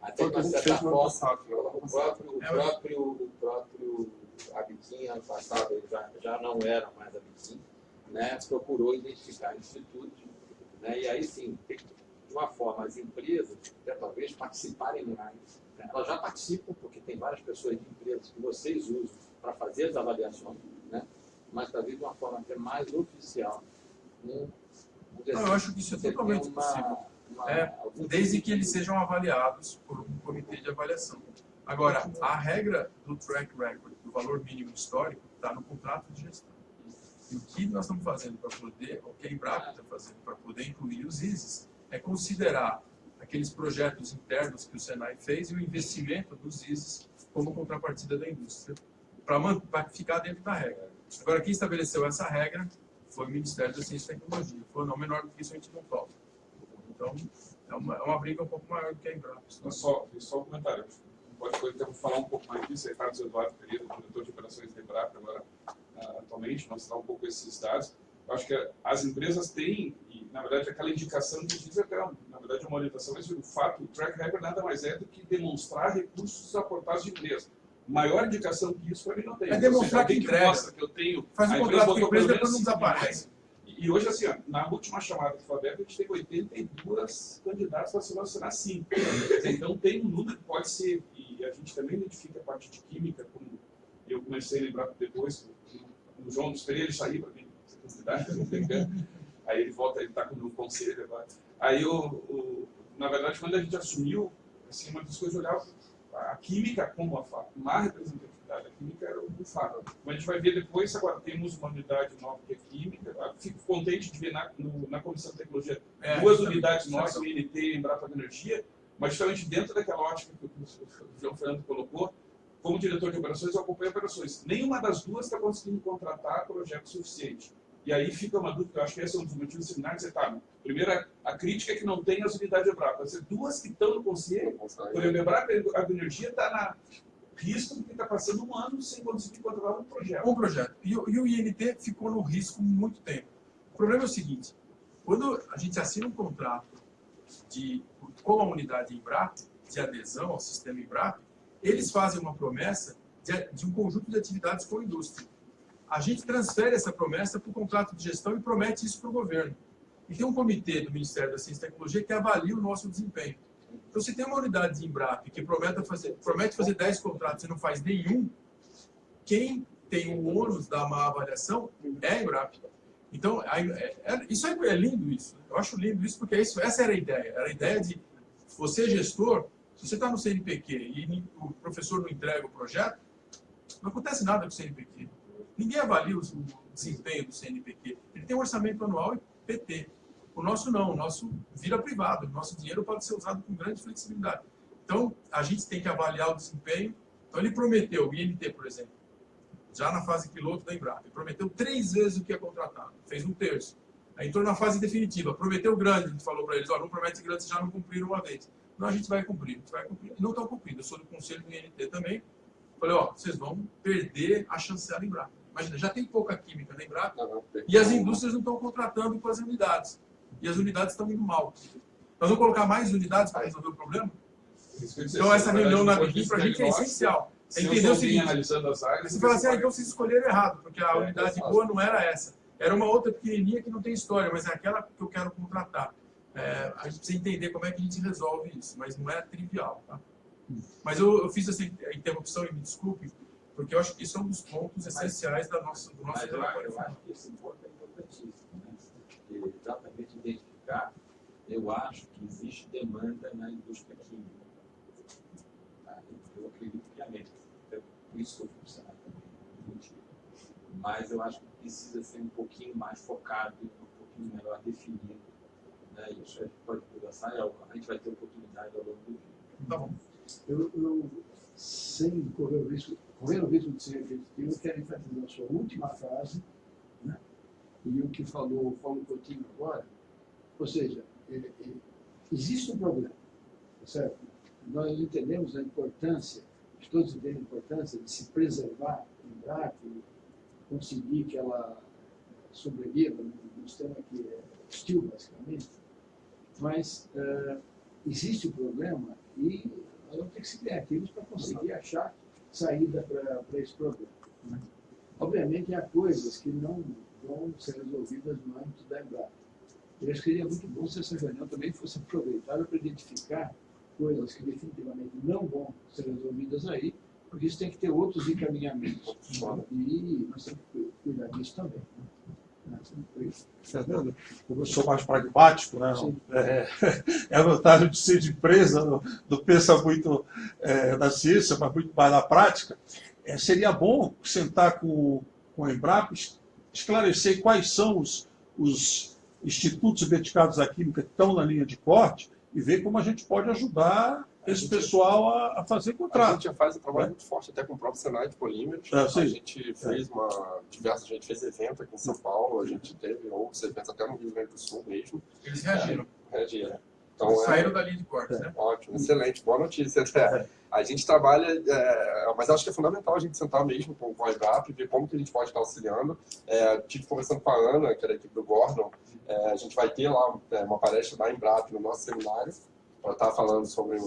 Até de uma certa forma, o próprio, o próprio, o próprio a Biquim, ano passado, ele já, já não era mais a Biquim, né, procurou identificar institutos, né, e aí sim, de uma forma, as empresas, até talvez, participarem mais. Né, elas já participam, porque tem várias pessoas de empresas que vocês usam para fazer as avaliações, né, mas talvez de uma forma até mais oficial. Né, não, eu acho que isso é totalmente uma, possível. Uma, é, desde que eles sejam avaliados por um comitê de avaliação. Agora, a regra do track record, valor mínimo histórico, está no contrato de gestão. E o que nós estamos fazendo para poder, o que a Embrapa está fazendo para poder incluir os ISIS, é considerar aqueles projetos internos que o Senai fez e o investimento dos ISIS como contrapartida da indústria, para ficar dentro da regra. Agora, quem estabeleceu essa regra foi o Ministério da Ciência e Tecnologia. Foi não menor do que isso, a gente não. Então, é uma, é uma briga um pouco maior do que a Embrapa. Só, só um comentário pode, pode falar um pouco mais disso, aí Carlos Eduardo Pereira, diretor de operações da Embrapa, agora, uh, atualmente, mostrar um pouco esses dados. Eu acho que as empresas têm, e, na verdade, aquela indicação que diz, é, na verdade, é uma orientação, mas o fato, o track record nada mais é do que demonstrar recursos aportados de empresa. Maior indicação que isso, para mim, não tem. É demonstrar seja, que entrega. mostra que eu tenho... Faz um contrato com a empresa, depois não desaparece. E hoje, assim, ó, na última chamada foi aberta, a gente teve 82 candidatos para se relacionar 5. Então, tem um número que pode ser, e a gente também identifica a parte de química, como eu comecei a lembrar depois, o João dos Pereira, ele saiu para mim, candidato, aí ele volta, ele está com o conselho agora. Aí, o, o, na verdade, quando a gente assumiu, assim, uma das coisas, eu olhava a química como a má representatividade da química era o fato. Como a gente vai ver depois, agora temos uma unidade nova que é química. Fico contente de ver na, no, na Comissão de Tecnologia é, duas unidades nossas, o INT e Embrapa de Energia, mas justamente dentro daquela ótica que o João Fernando colocou, como diretor de operações, eu acompanho operações. Nenhuma das duas está conseguindo contratar projeto suficiente. E aí fica uma dúvida, eu acho que esse é um dos motivos do seminário, você tá, primeiro, a crítica é que não tem as unidades Embrapa. Vai ser duas que estão no conselho, por exemplo, a Embrapa a Energia está na risco porque está passando um ano sem conseguir controlar um projeto. Um projeto. E, e, o INT ficou no risco muito tempo. O problema é o seguinte, quando a gente assina um contrato de, com a unidade Embrap, de adesão ao sistema Embrap, eles fazem uma promessa de, de um conjunto de atividades com a indústria. A gente transfere essa promessa para o contrato de gestão e promete isso para o governo. E tem um comitê do Ministério da Ciência e Tecnologia que avalia o nosso desempenho. Então, se tem uma unidade de Embrap que promete fazer, promete fazer 10 contratos e não faz nenhum, quem tem o ônus da má avaliação é a Embrap. Então, é, é, isso é, é, lindo isso. Eu acho lindo isso porque isso, essa era a ideia. Era a ideia de você, gestor, Se você está no CNPq e o professor não entrega o projeto, não acontece nada com o CNPq. Ninguém avalia o desempenho do CNPq. Ele tem um orçamento anual e PT. O nosso não, o nosso vira privado. O nosso dinheiro pode ser usado com grande flexibilidade. Então, a gente tem que avaliar o desempenho. Então, ele prometeu, o INT, por exemplo, já na fase piloto da Embrapa, ele prometeu três vezes o que é contratado, fez um terço. Aí entrou na fase definitiva, prometeu grande, a gente falou para eles, ó, não promete grande, vocês já não cumpriram uma vez. Não, a gente vai cumprir, a gente vai cumprir. E não estão cumprindo, eu sou do conselho do INT também. Falei, ó, vocês vão perder a chancela Embrapa. Imagina, já tem pouca química na Embrapa e as indústrias não estão contratando com as unidades. E as unidades estão indo mal. Nós vamos colocar mais unidades para resolver o problema? Então essa reunião na BIM para a gente é essencial. É entender o seguinte, você fala assim, ah, então vocês escolheram errado, porque a unidade boa não era essa. Era uma outra pequenininha que não tem história, mas é aquela que eu quero contratar. É, a gente precisa entender como é que a gente resolve isso, mas não é trivial. Tá? Mas eu, eu fiz essa interrupção e me desculpe, porque eu acho que isso é um dos pontos essenciais da nossa, do nosso relatório. Eu, acho que esse ponto é importantíssimo. Né? Exatamente eu acho que existe demanda na indústria química. Tá? Eu acredito piamente. Então, por isso que eu funcionar também. Mas eu acho que precisa ser um pouquinho mais focado, um pouquinho melhor definido. Né? Isso a gente pode conversar e a gente vai ter oportunidade ao longo do dia. Tá bom. Eu, eu sem correr o risco, correr o risco de ser repetitivo, eu quero enfatizar a sua última frase, né? e o que falou o Paulo Coutinho agora, ou seja, é, é, existe um problema, tá certo? Nós entendemos a importância, todos entendem a importância de se preservar, lembrar conseguir que ela sobreviva num sistema que é hostil, basicamente, mas uh, existe o um problema e nós vamos ter que ser criativos para conseguir achar saída para esse problema. Né? Obviamente, há coisas que não vão ser resolvidas no âmbito da Embrapa. Eu acho que seria muito bom se essa reunião também fosse aproveitada para identificar coisas que definitivamente não vão ser resolvidas aí, porque isso tem que ter outros encaminhamentos. E nós temos que cuidar disso também. Né? Fernando, como eu sou mais pragmático, né? é, é a vantagem de ser de empresa, não, não pensa muito é, na ciência, mas muito mais na prática. É, seria bom sentar com, com a Embrapa, esclarecer quais são os, os institutos dedicados à química que estão na linha de corte e ver como a gente pode ajudar esse pessoal a, a, fazer contrato. A gente já faz um trabalho é. muito forte até com o próprio Senai de Polímeros. É, a gente fez uma diversa, a gente fez evento aqui em São Paulo, a gente teve outros eventos até no Rio Grande do Sul mesmo. Eles reagiram. É, reagiram. Então, Saíram é, da linha de corte, né? Ótimo, excelente, boa notícia. Até. A gente trabalha, é, mas acho que é fundamental a gente sentar mesmo com, a IBAP e ver como que a gente pode estar auxiliando. É, tive conversando com a Ana, que é da equipe do Gordon, é, a gente vai ter lá uma palestra da Embrap no nosso seminário, para estar falando sobre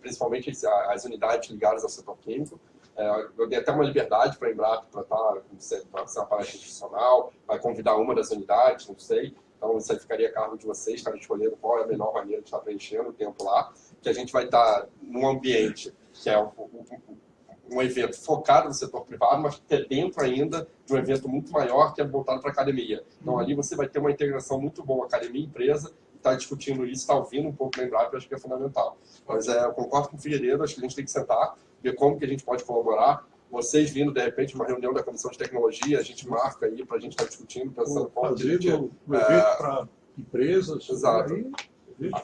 principalmente as unidades ligadas ao setor químico. É, eu dei até uma liberdade para a Embrapa para estar ser uma palestra institucional, vai convidar uma das unidades, não sei. Então, isso aí ficaria a cargo de vocês, estar escolhendo qual é a melhor maneira de estar preenchendo o tempo lá, que a gente vai estar num ambiente que é um, evento focado no setor privado, mas que é dentro ainda de um evento muito maior que é voltado para a academia. Então, ali você vai ter uma integração muito boa, academia-empresa, está discutindo isso, está ouvindo um pouco da Embrapa, acho que é fundamental. Mas é, eu concordo com o Figueiredo, acho que a gente tem que sentar, ver como que a gente pode colaborar. Vocês vindo, de repente, uma reunião da Comissão de Tecnologia, a gente marca aí para a gente estar tá discutindo, pensando como a gente... Um evento é, para empresas. Exato. Aí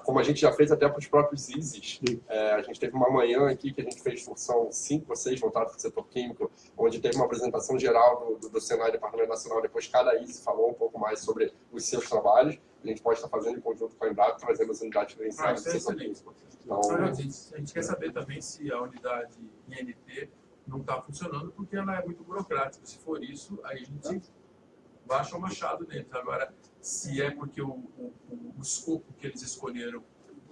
como a gente já fez até para os próprios ISIS. É, a gente teve uma manhã aqui que a gente fez, são cinco ou seis voltados para o setor químico, onde teve uma apresentação geral do, do, do Senai Departamento Nacional. Depois cada ISIS falou um pouco mais sobre os seus trabalhos. A gente pode estar fazendo em conjunto com a Embrapa, trazendo as unidades credenciadas ah, do setor químico. Então, a, gente, a gente quer saber também se a unidade INT não está funcionando, porque ela é muito burocrática. Se for isso, aí a gente baixa o machado neles. Agora, se é porque o, o, o, escopo que eles escolheram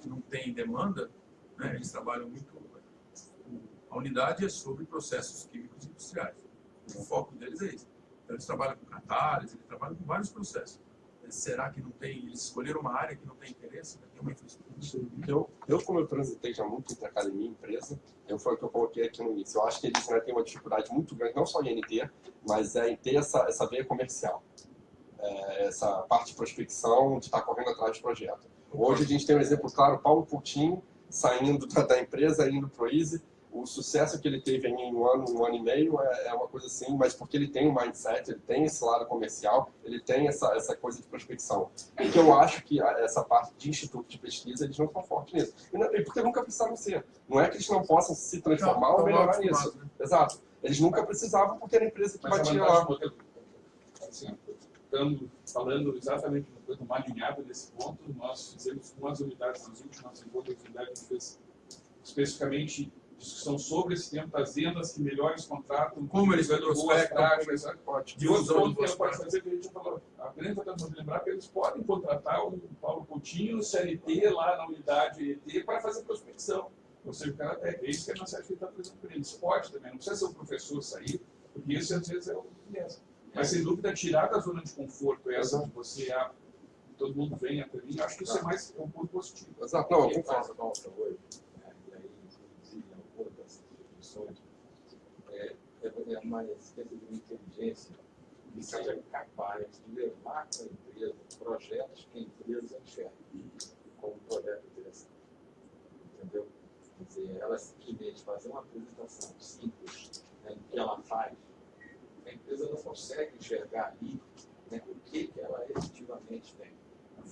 não tem demanda, né, eles trabalham muito. A unidade é sobre processos químicos industriais. O foco deles é isso. Então, eles trabalham com catálise, eles trabalham com vários processos. Será que não tem? Eles escolheram uma área que não tem interesse? Né? Tem uma infraestrutura? Eu, eu, como eu transitei já muito entre academia e empresa, eu foi o que eu coloquei aqui no início. Eu acho que eles né, têm uma dificuldade muito grande, não só em NT, mas é em ter essa, essa veia comercial é, essa parte de prospecção, de estar correndo atrás de projeto. Hoje a gente tem um exemplo claro, Paulo Coutinho saindo da, da empresa, indo para o Easy. O sucesso que ele teve em um ano, um ano e meio é, é, uma coisa assim, mas porque ele tem um mindset, ele tem esse lado comercial, ele tem essa, essa coisa de prospecção. E que eu acho que essa parte de instituto de pesquisa, eles não estão fortes nisso. E, não, e porque nunca precisaram ser. Não é que eles não possam se transformar ou melhorar nisso. Né? Exato. Eles nunca precisavam porque era a empresa que mas batia lá. Assim, estando falando exatamente uma alinhada nesse ponto, nós fizemos com as unidades, nas últimas encontros, unidades, a gente fez especificamente discussão sobre esse tempo, vendas que melhores contratam, como eles boas práticas, de outros pontos que pode fazer, que a gente falou, apenas tentando lembrar que eles podem contratar o Paulo Coutinho, o CLT, lá na unidade ET, para fazer prospecção. Ou seja, o cara até é isso que a nossa está trazendo para eles. Pode também, não precisa ser o professor sair, porque isso às vezes é o viés. Mas, sem dúvida, tirar da zona de conforto essa de você, ah, todo mundo vem até mim, acho que isso é mais é um ponto positivo. Exato, não, eu concordo. hoje, né, e aí, inclusive, outras instituições, é, é uma espécie de inteligência que seja capaz de levar para a empresa projetos que a empresa enxerga como projeto interessante. Entendeu? Quer dizer, ela simplesmente fazer uma apresentação simples né, do que ela faz a empresa não consegue enxergar ali né, o que, que ela efetivamente tem.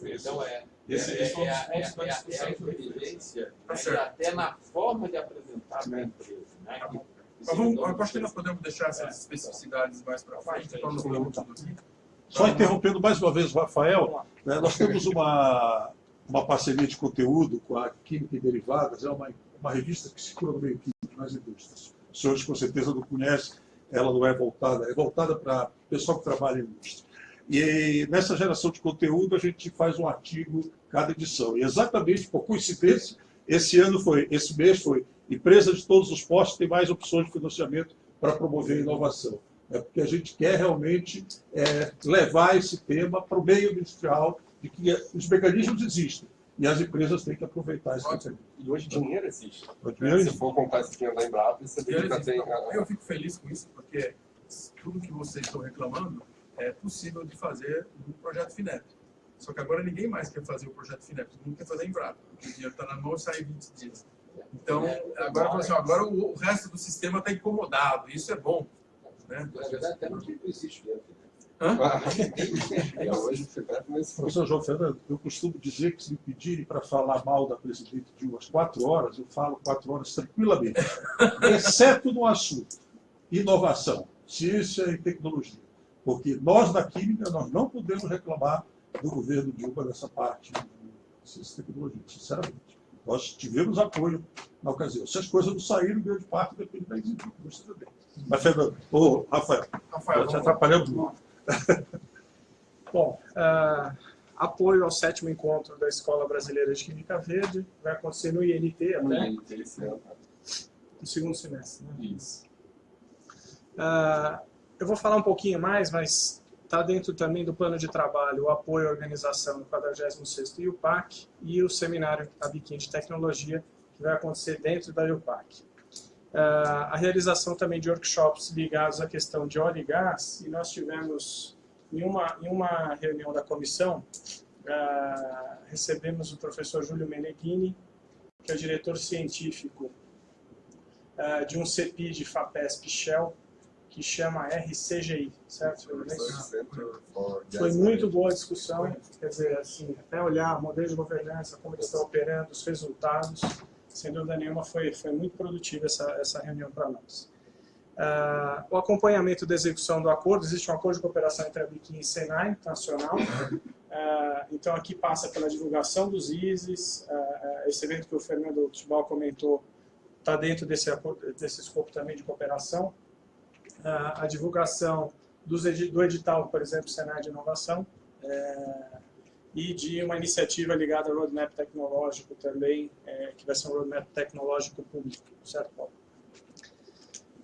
Então, é, esse, é, é, é, é, é, a inteligência né, até na forma de apresentar a empresa. Né, que, mas vamos, eu acho que nós podemos deixar essas especificidades mais para frente, para não tudo aqui. Só interrompendo mais uma vez o Rafael, né, nós temos uma, uma parceria de conteúdo com a Química e Derivadas, é uma, uma revista que circula no meio químico nas indústrias. Os senhores com certeza não conhecem, ela não é voltada, é voltada para o pessoal que trabalha em indústria. E nessa geração de conteúdo a gente faz um artigo cada edição. E exatamente por coincidência, esse ano foi, esse mês foi, empresa de todos os postos tem mais opções de financiamento para promover a inovação. É porque a gente quer realmente é, levar esse tema para o meio industrial, de que os mecanismos existem. E as empresas têm que aproveitar esse mecanismo. E hoje dinheiro existe. O dinheiro existe. Se for comprar esse dinheiro da Embrapa, você tem que ter... Eu fico feliz com isso, porque tudo que vocês estão reclamando é possível de fazer no projeto FINEP. Só que agora ninguém mais quer fazer o projeto FINEP, todo mundo quer fazer Embrapa. O dinheiro está na mão e sai em 20 dias. Então, agora, assim, agora o, o resto do sistema está incomodado, isso é bom. Né? Na verdade, até não existe dinheiro. Professor João Fernando, eu costumo dizer que se me pedirem para falar mal da presidente de umas quatro horas, eu falo quatro horas tranquilamente, exceto no assunto inovação, ciência e tecnologia. Porque nós, da Química, nós não podemos reclamar do governo Dilma nessa parte de ciência e tecnologia, sinceramente. Nós tivemos apoio na ocasião. Se as coisas não saíram, grande parte depende da execução. Mas, Fernando, ô, Rafael, Rafael te atrapalhando muito. Bom, uh, apoio ao sétimo encontro da Escola Brasileira de Química Verde, vai acontecer no INT até. No INT ano. No segundo semestre, né? Isso. Uh, eu vou falar um pouquinho mais, mas está dentro também do plano de trabalho o apoio à organização do 46º IUPAC e o seminário Abiquim de Tecnologia, que vai acontecer dentro da IUPAC. Uh, a realização também de workshops ligados à questão de óleo e gás, e nós tivemos, em uma, em uma reunião da comissão, uh, recebemos o professor Júlio Meneghini, que é o diretor científico uh, de um CEPI de FAPESP Shell, que chama RCGI, certo? Foi muito boa a discussão, quer dizer, assim, até olhar o modelo de governança, como eles estão operando, os resultados, sem dúvida nenhuma, foi, foi muito produtiva essa, essa reunião para nós. Uh, o acompanhamento da execução do acordo, existe um acordo de cooperação entre a Biquim e Senai Nacional, uh, então aqui passa pela divulgação dos ISIS, uh, esse evento que o Fernando Tibal comentou está dentro desse, desse escopo também de cooperação, a divulgação dos, do edital, por exemplo, Senai de Inovação, é, e de uma iniciativa ligada ao roadmap tecnológico também, é, que vai ser um roadmap tecnológico público, certo, Paulo?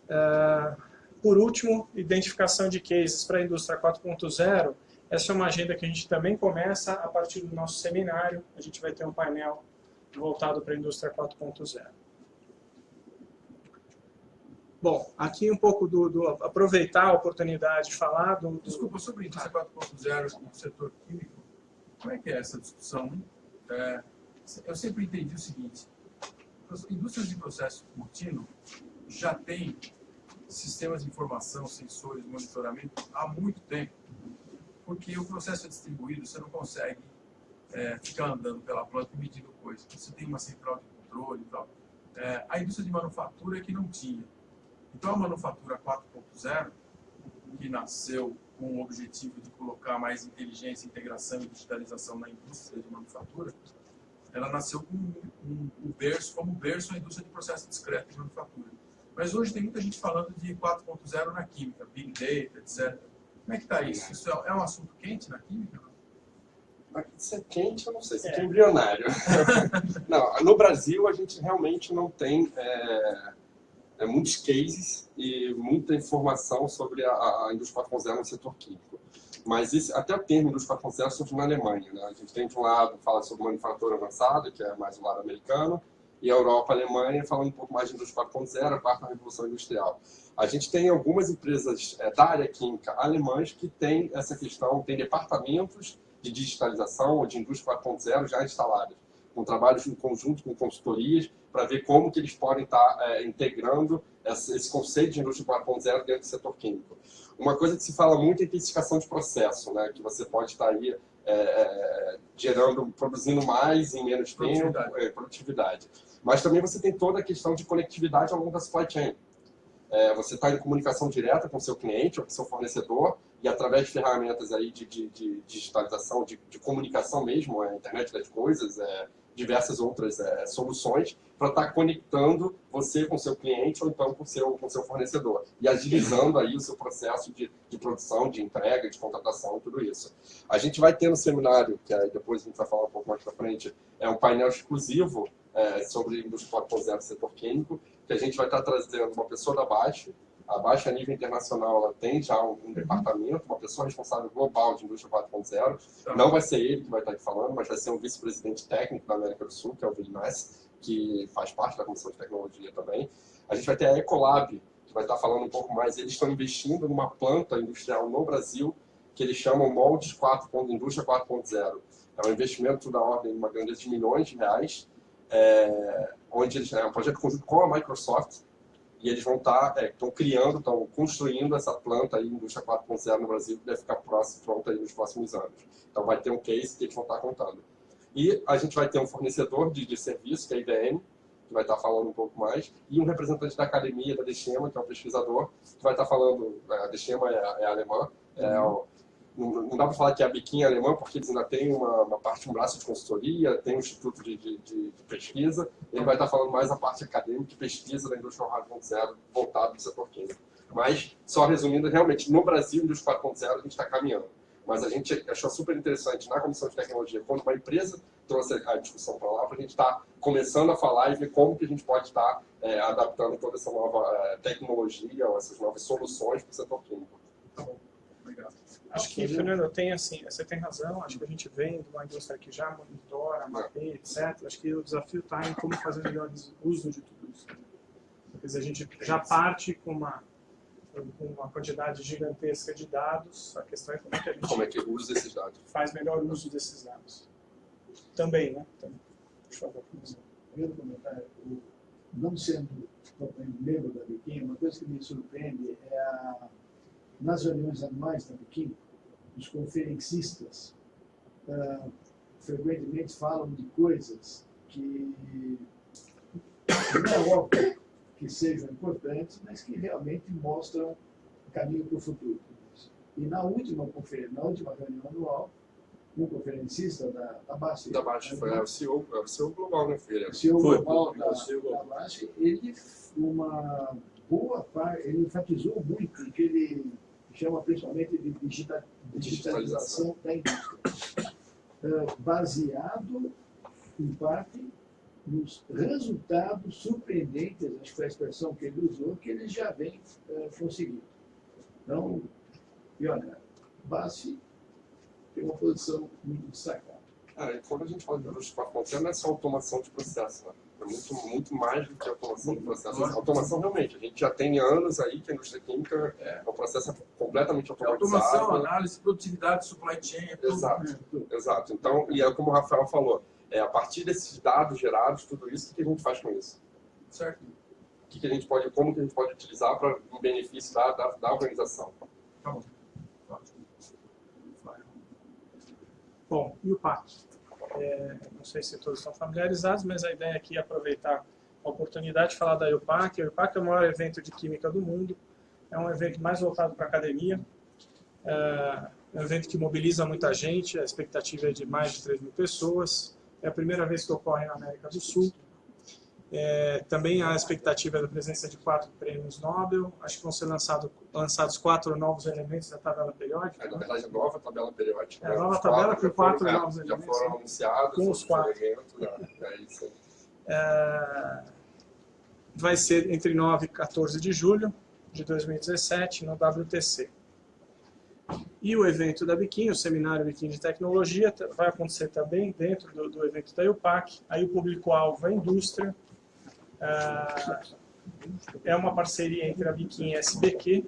Uh, por último, identificação de cases para a indústria 4.0. Essa é uma agenda que a gente também começa a partir do nosso seminário. A gente vai ter um painel voltado para a indústria 4.0. Bom, aqui um pouco do, do, aproveitar a oportunidade de falar do... do... Desculpa, sobre indústria 4.0 no setor químico, como é que é essa discussão? É, eu sempre entendi o seguinte, As indústrias de processo contínuo já têm sistemas de informação, sensores, monitoramento há muito tempo. Porque o processo é distribuído, você não consegue é, ficar andando pela planta e medindo coisas. Você tem uma central de controle e tal. É, a indústria de manufatura é que não tinha. Então a manufatura 4.0, que nasceu com o objetivo de colocar mais inteligência, integração e digitalização na indústria de manufatura, ela nasceu com um, um, berço, como berço a indústria de processo discreto de manufatura. Mas hoje tem muita gente falando de 4.0 na química, Big Data, etc. Como é que está isso? Isso é, é um assunto quente na química? Se é quente, eu não sei, se é, é embrionário. não, no Brasil, a gente realmente não tem é, é, muitos cases e muita informação sobre a, a indústria 4.0 no setor químico. Mas esse, até o termo indústria 4.0 surge na Alemanha. Né? A gente tem, de um lado, fala sobre manufatura avançada, que é mais o lado americano, e a Europa, a Alemanha, falando um pouco mais de indústria 4.0, a quarta revolução industrial. A gente tem algumas empresas é, da área química alemãs que têm essa questão, tem departamentos de digitalização ou de indústria 4.0 já instalados, com trabalhos em conjunto com consultorias para ver como que eles podem estar é, integrando esse, esse, conceito de indústria 4.0 dentro do setor químico. Uma coisa que se fala muito é intensificação de processo, né, que você pode estar aí é, é, gerando, produzindo mais em menos tempo, produtividade. É, produtividade. Mas também você tem toda a questão de conectividade ao longo da supply chain. É, você está em comunicação direta com o seu cliente ou com o seu fornecedor e através de ferramentas aí de, de, de digitalização, de, de, comunicação mesmo, a internet das coisas, é, diversas outras é, soluções para estar tá conectando você com seu cliente ou então com seu, com seu fornecedor e agilizando aí o seu processo de, de produção, de entrega, de contratação tudo isso. A gente vai ter no seminário, que aí depois a gente vai falar um pouco mais para frente, é um painel exclusivo é, sobre indústria 4.0 setor químico, que a gente vai estar trazendo uma pessoa da Baixa, a Baixa a nível internacional ela tem já um, um departamento, uma pessoa responsável global de indústria 4.0. Não vai ser ele que vai estar aqui falando, mas vai ser um vice-presidente técnico da América do Sul, que é o Vilnas, que faz parte da Comissão de Tecnologia também. A gente vai ter a Ecolab, que vai estar falando um pouco mais. Eles estão investindo numa planta industrial no Brasil, que eles chamam Moldes 4. Indústria 4.0. É um investimento da ordem de uma grandeza de milhões de reais, é, onde eles, é um projeto conjunto com a Microsoft, e eles vão estar, tá, estão é, criando, estão construindo essa planta aí, indústria 4.0 no Brasil, que deve ficar próximo, pronta aí nos próximos anos. Então vai ter um case que eles vão estar tá contando. E a gente vai ter um fornecedor de, de serviço, que é a IBM, que vai estar tá falando um pouco mais, e um representante da academia, da Deschema, que é um pesquisador, que vai estar falando, a Deschema é, é alemã, é, uhum não, dá para falar que é a biquinha alemã, porque eles ainda têm uma, uma parte, um braço de consultoria, tem um instituto de, de, de, pesquisa, ele vai estar falando mais a parte acadêmica e pesquisa da indústria 4.0 voltada para o setor químico. Mas, só resumindo, realmente, no Brasil, indústria 4.0, a gente está caminhando. Mas a gente achou super interessante na Comissão de Tecnologia, quando uma empresa trouxe a discussão para lá, para a gente estar tá começando a falar e ver como que a gente pode estar tá, é, adaptando toda essa nova é, tecnologia, ou essas novas soluções para o setor químico. Tá bom. Acho que, Fernando, tem assim, você tem razão, acho que a gente vem de uma indústria que já monitora, mapeia, etc. Acho que o desafio está em como fazer melhor uso de tudo isso. Quer dizer, a gente já parte com uma, com uma quantidade gigantesca de dados, a questão é como é que a gente como é que usa esses dados. faz melhor uso desses dados. Também, né? Também. Por favor, Primeiro comentário, não sendo membro da Biquinha, uma coisa que me surpreende é a nas reuniões anuais da Biquim, os conferencistas uh, frequentemente falam de coisas que não é óbvio que sejam importantes, mas que realmente mostram caminho para o futuro. E na última, na última reunião anual, um conferencista da, da BASF, da BASF foi o CEO, CEO global, né, filha? O CEO global da, da BASF, ele, uma boa parte, ele enfatizou muito que ele chama principalmente de digitalização da indústria, baseado, em parte, nos resultados surpreendentes, acho que foi a expressão que ele usou, que eles já vêm conseguindo. Então, e olha, BASF tem uma posição muito destacada. Quando a gente fala de indústria 4.0, não é só automação de processo, né? É muito, muito mais do que automação do processo. Automação, realmente, a gente já tem anos aí que a indústria química é um processo completamente automatizado. Automação, análise, produtividade, supply chain, é tudo. Exato, exato. Então, e é como o Rafael falou, é, a partir desses dados gerados, tudo isso, o que a gente faz com isso? Certo. O que, que a gente pode, como que a gente pode utilizar para o benefício da, da, da organização? Tá bom. Bom, e o PAC? É, não sei se todos estão familiarizados, mas a ideia aqui é aproveitar a oportunidade de falar da IUPAC. A IUPAC é o maior evento de química do mundo, é um evento mais voltado para a academia, é um evento que mobiliza muita gente, a expectativa é de mais de 3 mil pessoas, é a primeira vez que ocorre na América do Sul. É, também há a expectativa da presença de quatro prêmios Nobel, acho que vão ser lançado, lançados quatro novos elementos da tabela periódica. É, na verdade, a nova tabela periódica. É, a nova tabela com quatro foram, novos já elementos. foram né? anunciados Com os quatro. elementos, né? é. É, vai ser entre 9 e 14 de julho de 2017 no WTC. E o evento da Biquim, o seminário Biquim de Tecnologia, vai acontecer também dentro do, do evento da IUPAC. Aí o público-alvo é a indústria. Ah, é uma parceria entre a Biquim e a SBQ.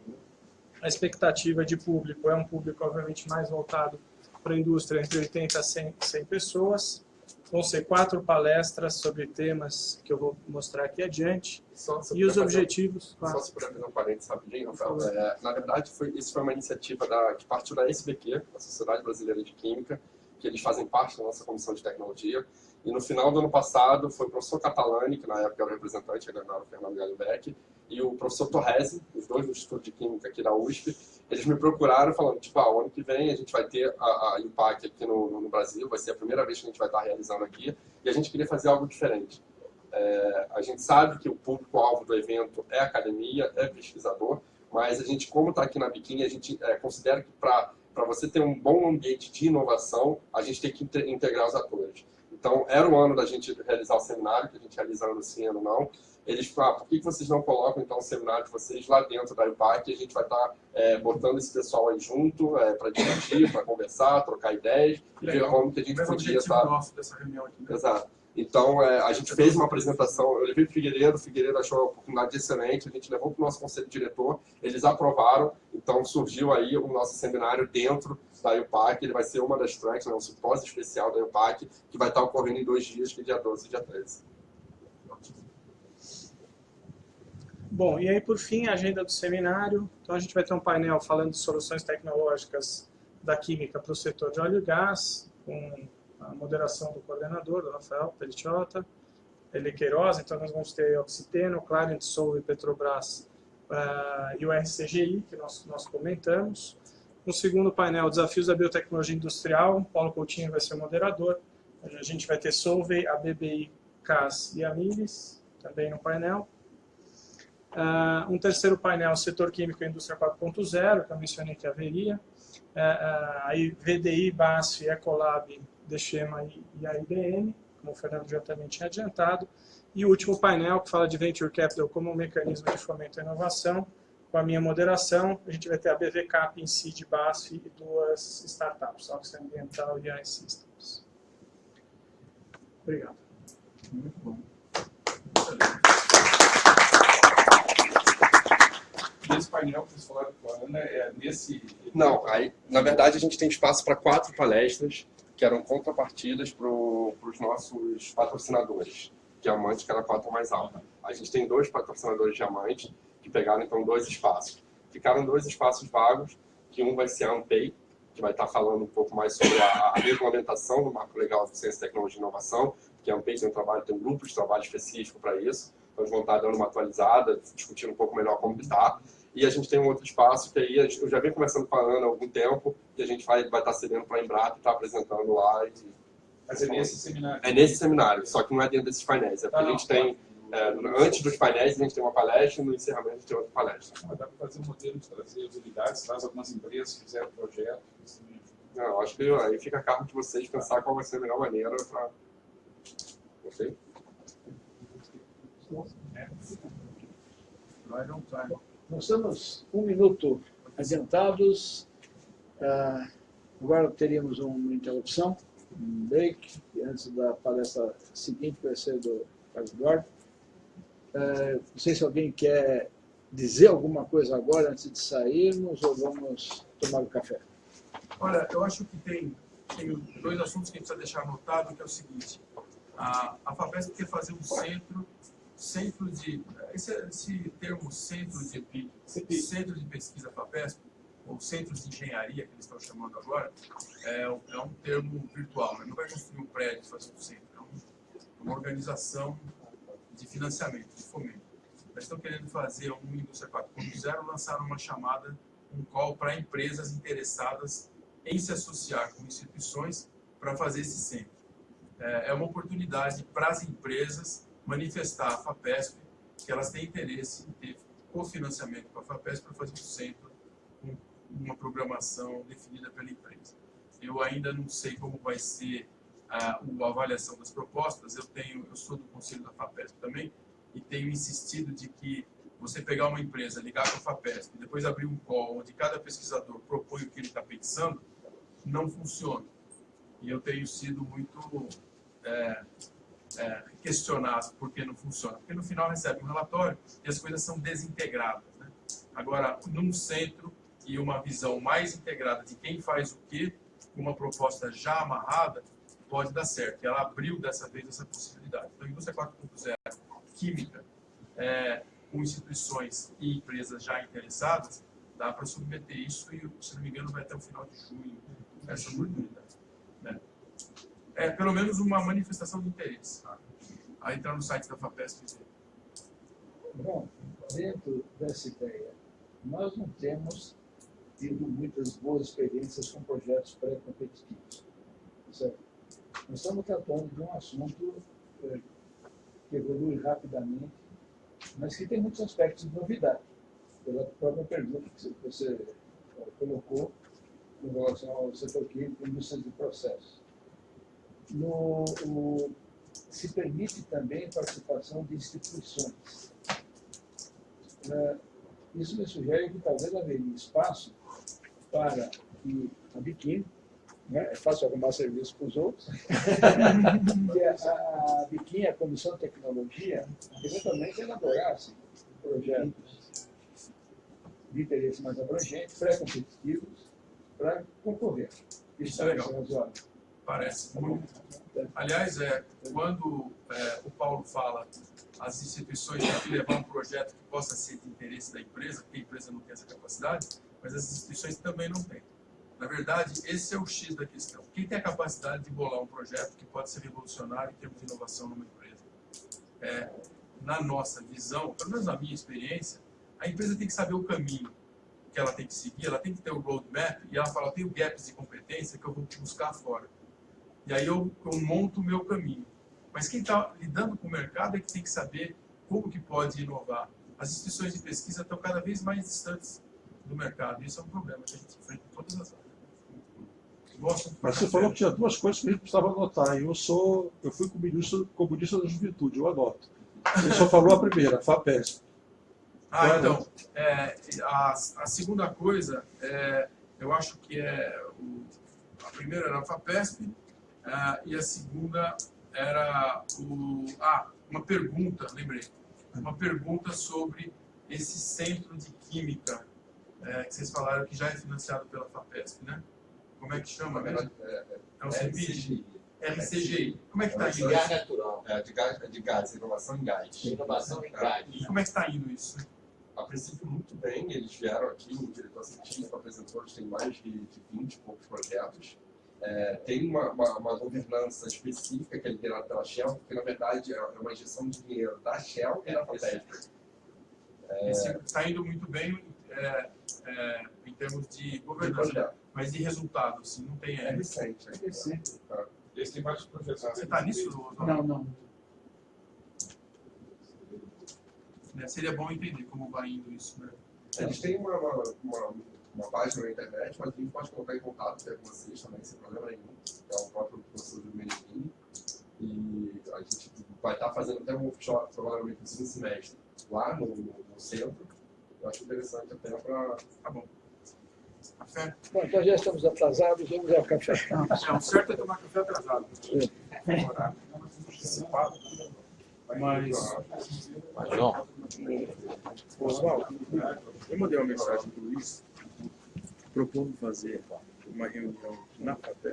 A expectativa de público é um público, obviamente, mais voltado para a indústria, entre 80 a 100, 100 pessoas. Vão ser quatro palestras sobre temas que eu vou mostrar aqui adiante. Só E os objetivos, Só claro. se puder fazer um parênteses rapidinho, Rafael. É, na verdade, foi, isso foi uma iniciativa da, que partiu da SBQ, a Sociedade Brasileira de Química, que eles fazem parte da nossa comissão de tecnologia. E no final do ano passado foi o professor Catalani, que na época era o representante, ele era o Fernando Gallenbeck, e o professor Torresi, os dois do Instituto de Química aqui da USP, eles me procuraram falando, tipo, ah, ano que vem a gente vai ter a, a Impact aqui no, no, Brasil, vai ser a primeira vez que a gente vai estar realizando aqui, e a gente queria fazer algo diferente. É, a gente sabe que o público-alvo do evento é academia, é pesquisador, mas a gente, como está aqui na Biquíni, a gente é, considera que para você ter um bom ambiente de inovação, a gente tem que inte- integrar os atores. Então, era o ano da gente realizar o seminário, que a gente realiza ano sim, ano não. Eles falaram, ah, por que vocês não colocam, então, o seminário de vocês lá dentro da IPAC? A gente vai estar é, botando esse pessoal aí junto para discutir, para conversar, trocar ideias e ver como que a gente podia estar... nosso dessa reunião aqui. né? Exato. Então, é, a gente fez uma apresentação, eu levei o Figueiredo, o Figueiredo achou a oportunidade excelente, a gente levou para o nosso conselho diretor, eles aprovaram, então surgiu aí o nosso seminário dentro da IUPAC, ele vai ser uma das tracks, né, um simpósio especial da IUPAC, que vai estar ocorrendo em dois dias, que é dia 12 e dia 13. Bom, e aí por fim a agenda do seminário. Então a gente vai ter um painel falando de soluções tecnológicas da química para o setor de óleo e gás, com a moderação do coordenador, do Rafael Peliciota, ele Queiroz, então nós vamos ter Oxiteno, Clarent Soul e Petrobras ah, e o RCGI, que nós, nós comentamos. No segundo painel, Desafios da Biotecnologia Industrial, Paulo Coutinho vai ser o moderador. A gente vai ter Solvay, a BBI, CAS e a Miles, também no painel. Uh, um terceiro painel, setor químico e indústria 4.0, que eu mencionei que haveria. Uh, uh, aí VDI, BASF, Ecolab, Deschema e, e a IBM, como o Fernando já também tinha adiantado. E o último painel, que fala de Venture Capital como um mecanismo de fomento à inovação, com a minha moderação, a gente vai ter a BVCAP em si de BASF e duas startups, Oxy Ambiental e a Systems. Obrigado. Muito bom. Nesse painel que vocês falaram com a Ana, é nesse... Não, aí, na verdade, a gente tem espaço para quatro palestras, que eram contrapartidas para os nossos patrocinadores. Diamante, que era a cota mais alta. A gente tem dois patrocinadores diamante, que pegaram, então, dois espaços. Ficaram dois espaços vagos, que um vai ser a Ampei, que vai estar falando um pouco mais sobre a, a regulamentação do marco legal de ciência, tecnologia e inovação, que a Ampei tem um trabalho, tem um grupo de trabalho específico para isso. Então, eles vão estar dando uma atualizada, discutindo um pouco melhor como está. E a gente tem um outro espaço que aí eu já venho conversando com a Ana há algum tempo, e a gente vai, vai estar cedendo para a Embrapa e estar apresentando lá. E, Mas é nesse seminário. é nesse seminário, só que não é dentro desses painéis. É porque Ah, a gente tem, é, antes dos painéis, a gente tem uma palestra e no encerramento a gente tem outra palestra. Mas dá para fazer um modelo de trazer as unidades, traz algumas empresas que fizeram projeto. isso também ajuda. Não, acho que aí fica a cargo de vocês pensar qual vai ser a melhor maneira para. Ok? Nós estamos um minuto adiantados. Ah, agora teríamos uma interrupção, um break, e antes da palestra seguinte vai ser do Carlos Eduardo. Ah, não sei se alguém quer dizer alguma coisa agora antes de sairmos ou vamos tomar o café. Olha, eu acho que tem, tem dois assuntos que a gente precisa deixar anotado, que é o seguinte. A, a FAPESP quer fazer um centro, centro de, esse, esse termo centro de, centro de pesquisa FAPESP, ou centros de engenharia, que eles estão chamando agora, é, um- é um termo virtual, né? não vai construir um prédio fazer um centro, é um- uma organização de financiamento, de fomento. Eles estão querendo fazer um Indústria 4.0, lançaram uma chamada, um call para empresas interessadas em se associar com instituições para fazer esse centro. É é uma oportunidade para as empresas manifestar à FAPESP que elas têm interesse em ter cofinanciamento com a FAPESP para fazer um centro com uma programação definida pela empresa. Eu ainda não sei como vai ser a, a avaliação das propostas, eu, tenho, eu sou do conselho da FAPESP também, e tenho insistido de que você pegar uma empresa, ligar para a FAPESP, depois abrir um call onde cada pesquisador propõe o que ele está pensando, não funciona. E eu tenho sido muito é, é, questionado por que não funciona. Porque no final recebe um relatório e as coisas são desintegradas. Né? Agora, num centro e uma visão mais integrada de quem faz o quê, com uma proposta já amarrada, pode dar certo. E ela abriu dessa vez essa possibilidade. Então, a indústria 4.0 química, é, com instituições e empresas já interessadas, dá para submeter isso e, se não me engano, vai até o final de junho essa oportunidade. Né? É pelo menos uma manifestação de interesse. Tá? A entrar no site da FAPESP e ver. Bom, dentro dessa ideia, nós não temos tido muitas boas experiências com projetos pré-competitivos. certo? Nós estamos tratando de um assunto eh, que evolui rapidamente, mas que tem muitos aspectos de novidade. Pela própria pergunta que você eh, colocou em relação ao setor químico indústria de processos. No, o- se permite também participação de instituições. Eh, Isso me sugere que talvez haveria espaço para que a Biquíni, né, é fácil arrumar serviço para os outros, a, a Biquíni, a Comissão de Tecnologia, eventualmente elaborasse projetos de interesse mais abrangente, pré-competitivos, para concorrer. Isso é legal. parece razoável. Parece muito. Aliás, é, quando é, o Paulo fala as instituições têm que levar um projeto que possa ser de interesse da empresa, porque a empresa não tem essa capacidade, mas as instituições também não têm. Na verdade, esse é o X da questão. Quem tem a capacidade de bolar um projeto que pode ser revolucionário em termos de inovação numa empresa? É, na nossa visão, pelo menos na minha experiência, a empresa tem que saber o caminho que ela tem que seguir, ela tem que ter o roadmap, e ela fala, eu tenho gaps de competência que eu vou te buscar fora. E aí eu, eu monto o meu caminho. Mas quem está lidando com o mercado é que tem que saber como que pode inovar. As instituições de pesquisa estão cada vez mais distantes do mercado. E isso é um problema que a gente enfrenta em todas as áreas. Mas você falou que tinha duas coisas que a gente precisava anotar. Eu sou, eu fui comunista, comunista da juventude, eu anoto. Você só falou a primeira, a FAPESP. Ah, é então, é, a, a segunda coisa, é, eu acho que é, o, a primeira era a FAPESP, ah, e a segunda era o, ah, uma pergunta, lembrei, uma pergunta sobre esse centro de química é, que vocês falaram que já é financiado pela FAPESP, né? Como é que chama mesmo? É, É o CEPID? RCGI. Como é que está indo Gás isso? natural. É, de gás, de gás, inovação em gás. Inovação em gás. Como é que está indo isso? A princípio, muito bem. Eles vieram aqui, o diretor científico apresentou, eles têm mais de, de 20 e poucos projetos. É, tem uma, uma, uma governança específica que é liderada pela Shell, porque, na verdade, é uma injeção de dinheiro da Shell e da FAPESP. Está indo muito bem é, é, em termos de De governança. Mas de resultado, assim, não tem É é. recente. É recente. Tá. Eles têm vários projetos. Você está nisso? Não, não. Né, Seria bom entender como vai indo isso, né? Eles têm uma, uma, uma, uma página na internet, mas a gente pode colocar em contato com vocês também, sem problema nenhum. É o próprio professor do Meneghini. E a gente vai estar fazendo até um workshop, provavelmente no segundo semestre, lá no, no centro. Eu acho interessante até para. Tá bom. Café? Bom, então já estamos atrasados, vamos ao café. É, o certo é tomar café atrasado. Horário antecipado. Mas, Oswaldo, eu mandei uma mensagem para o Luiz propondo fazer uma reunião na FAPESP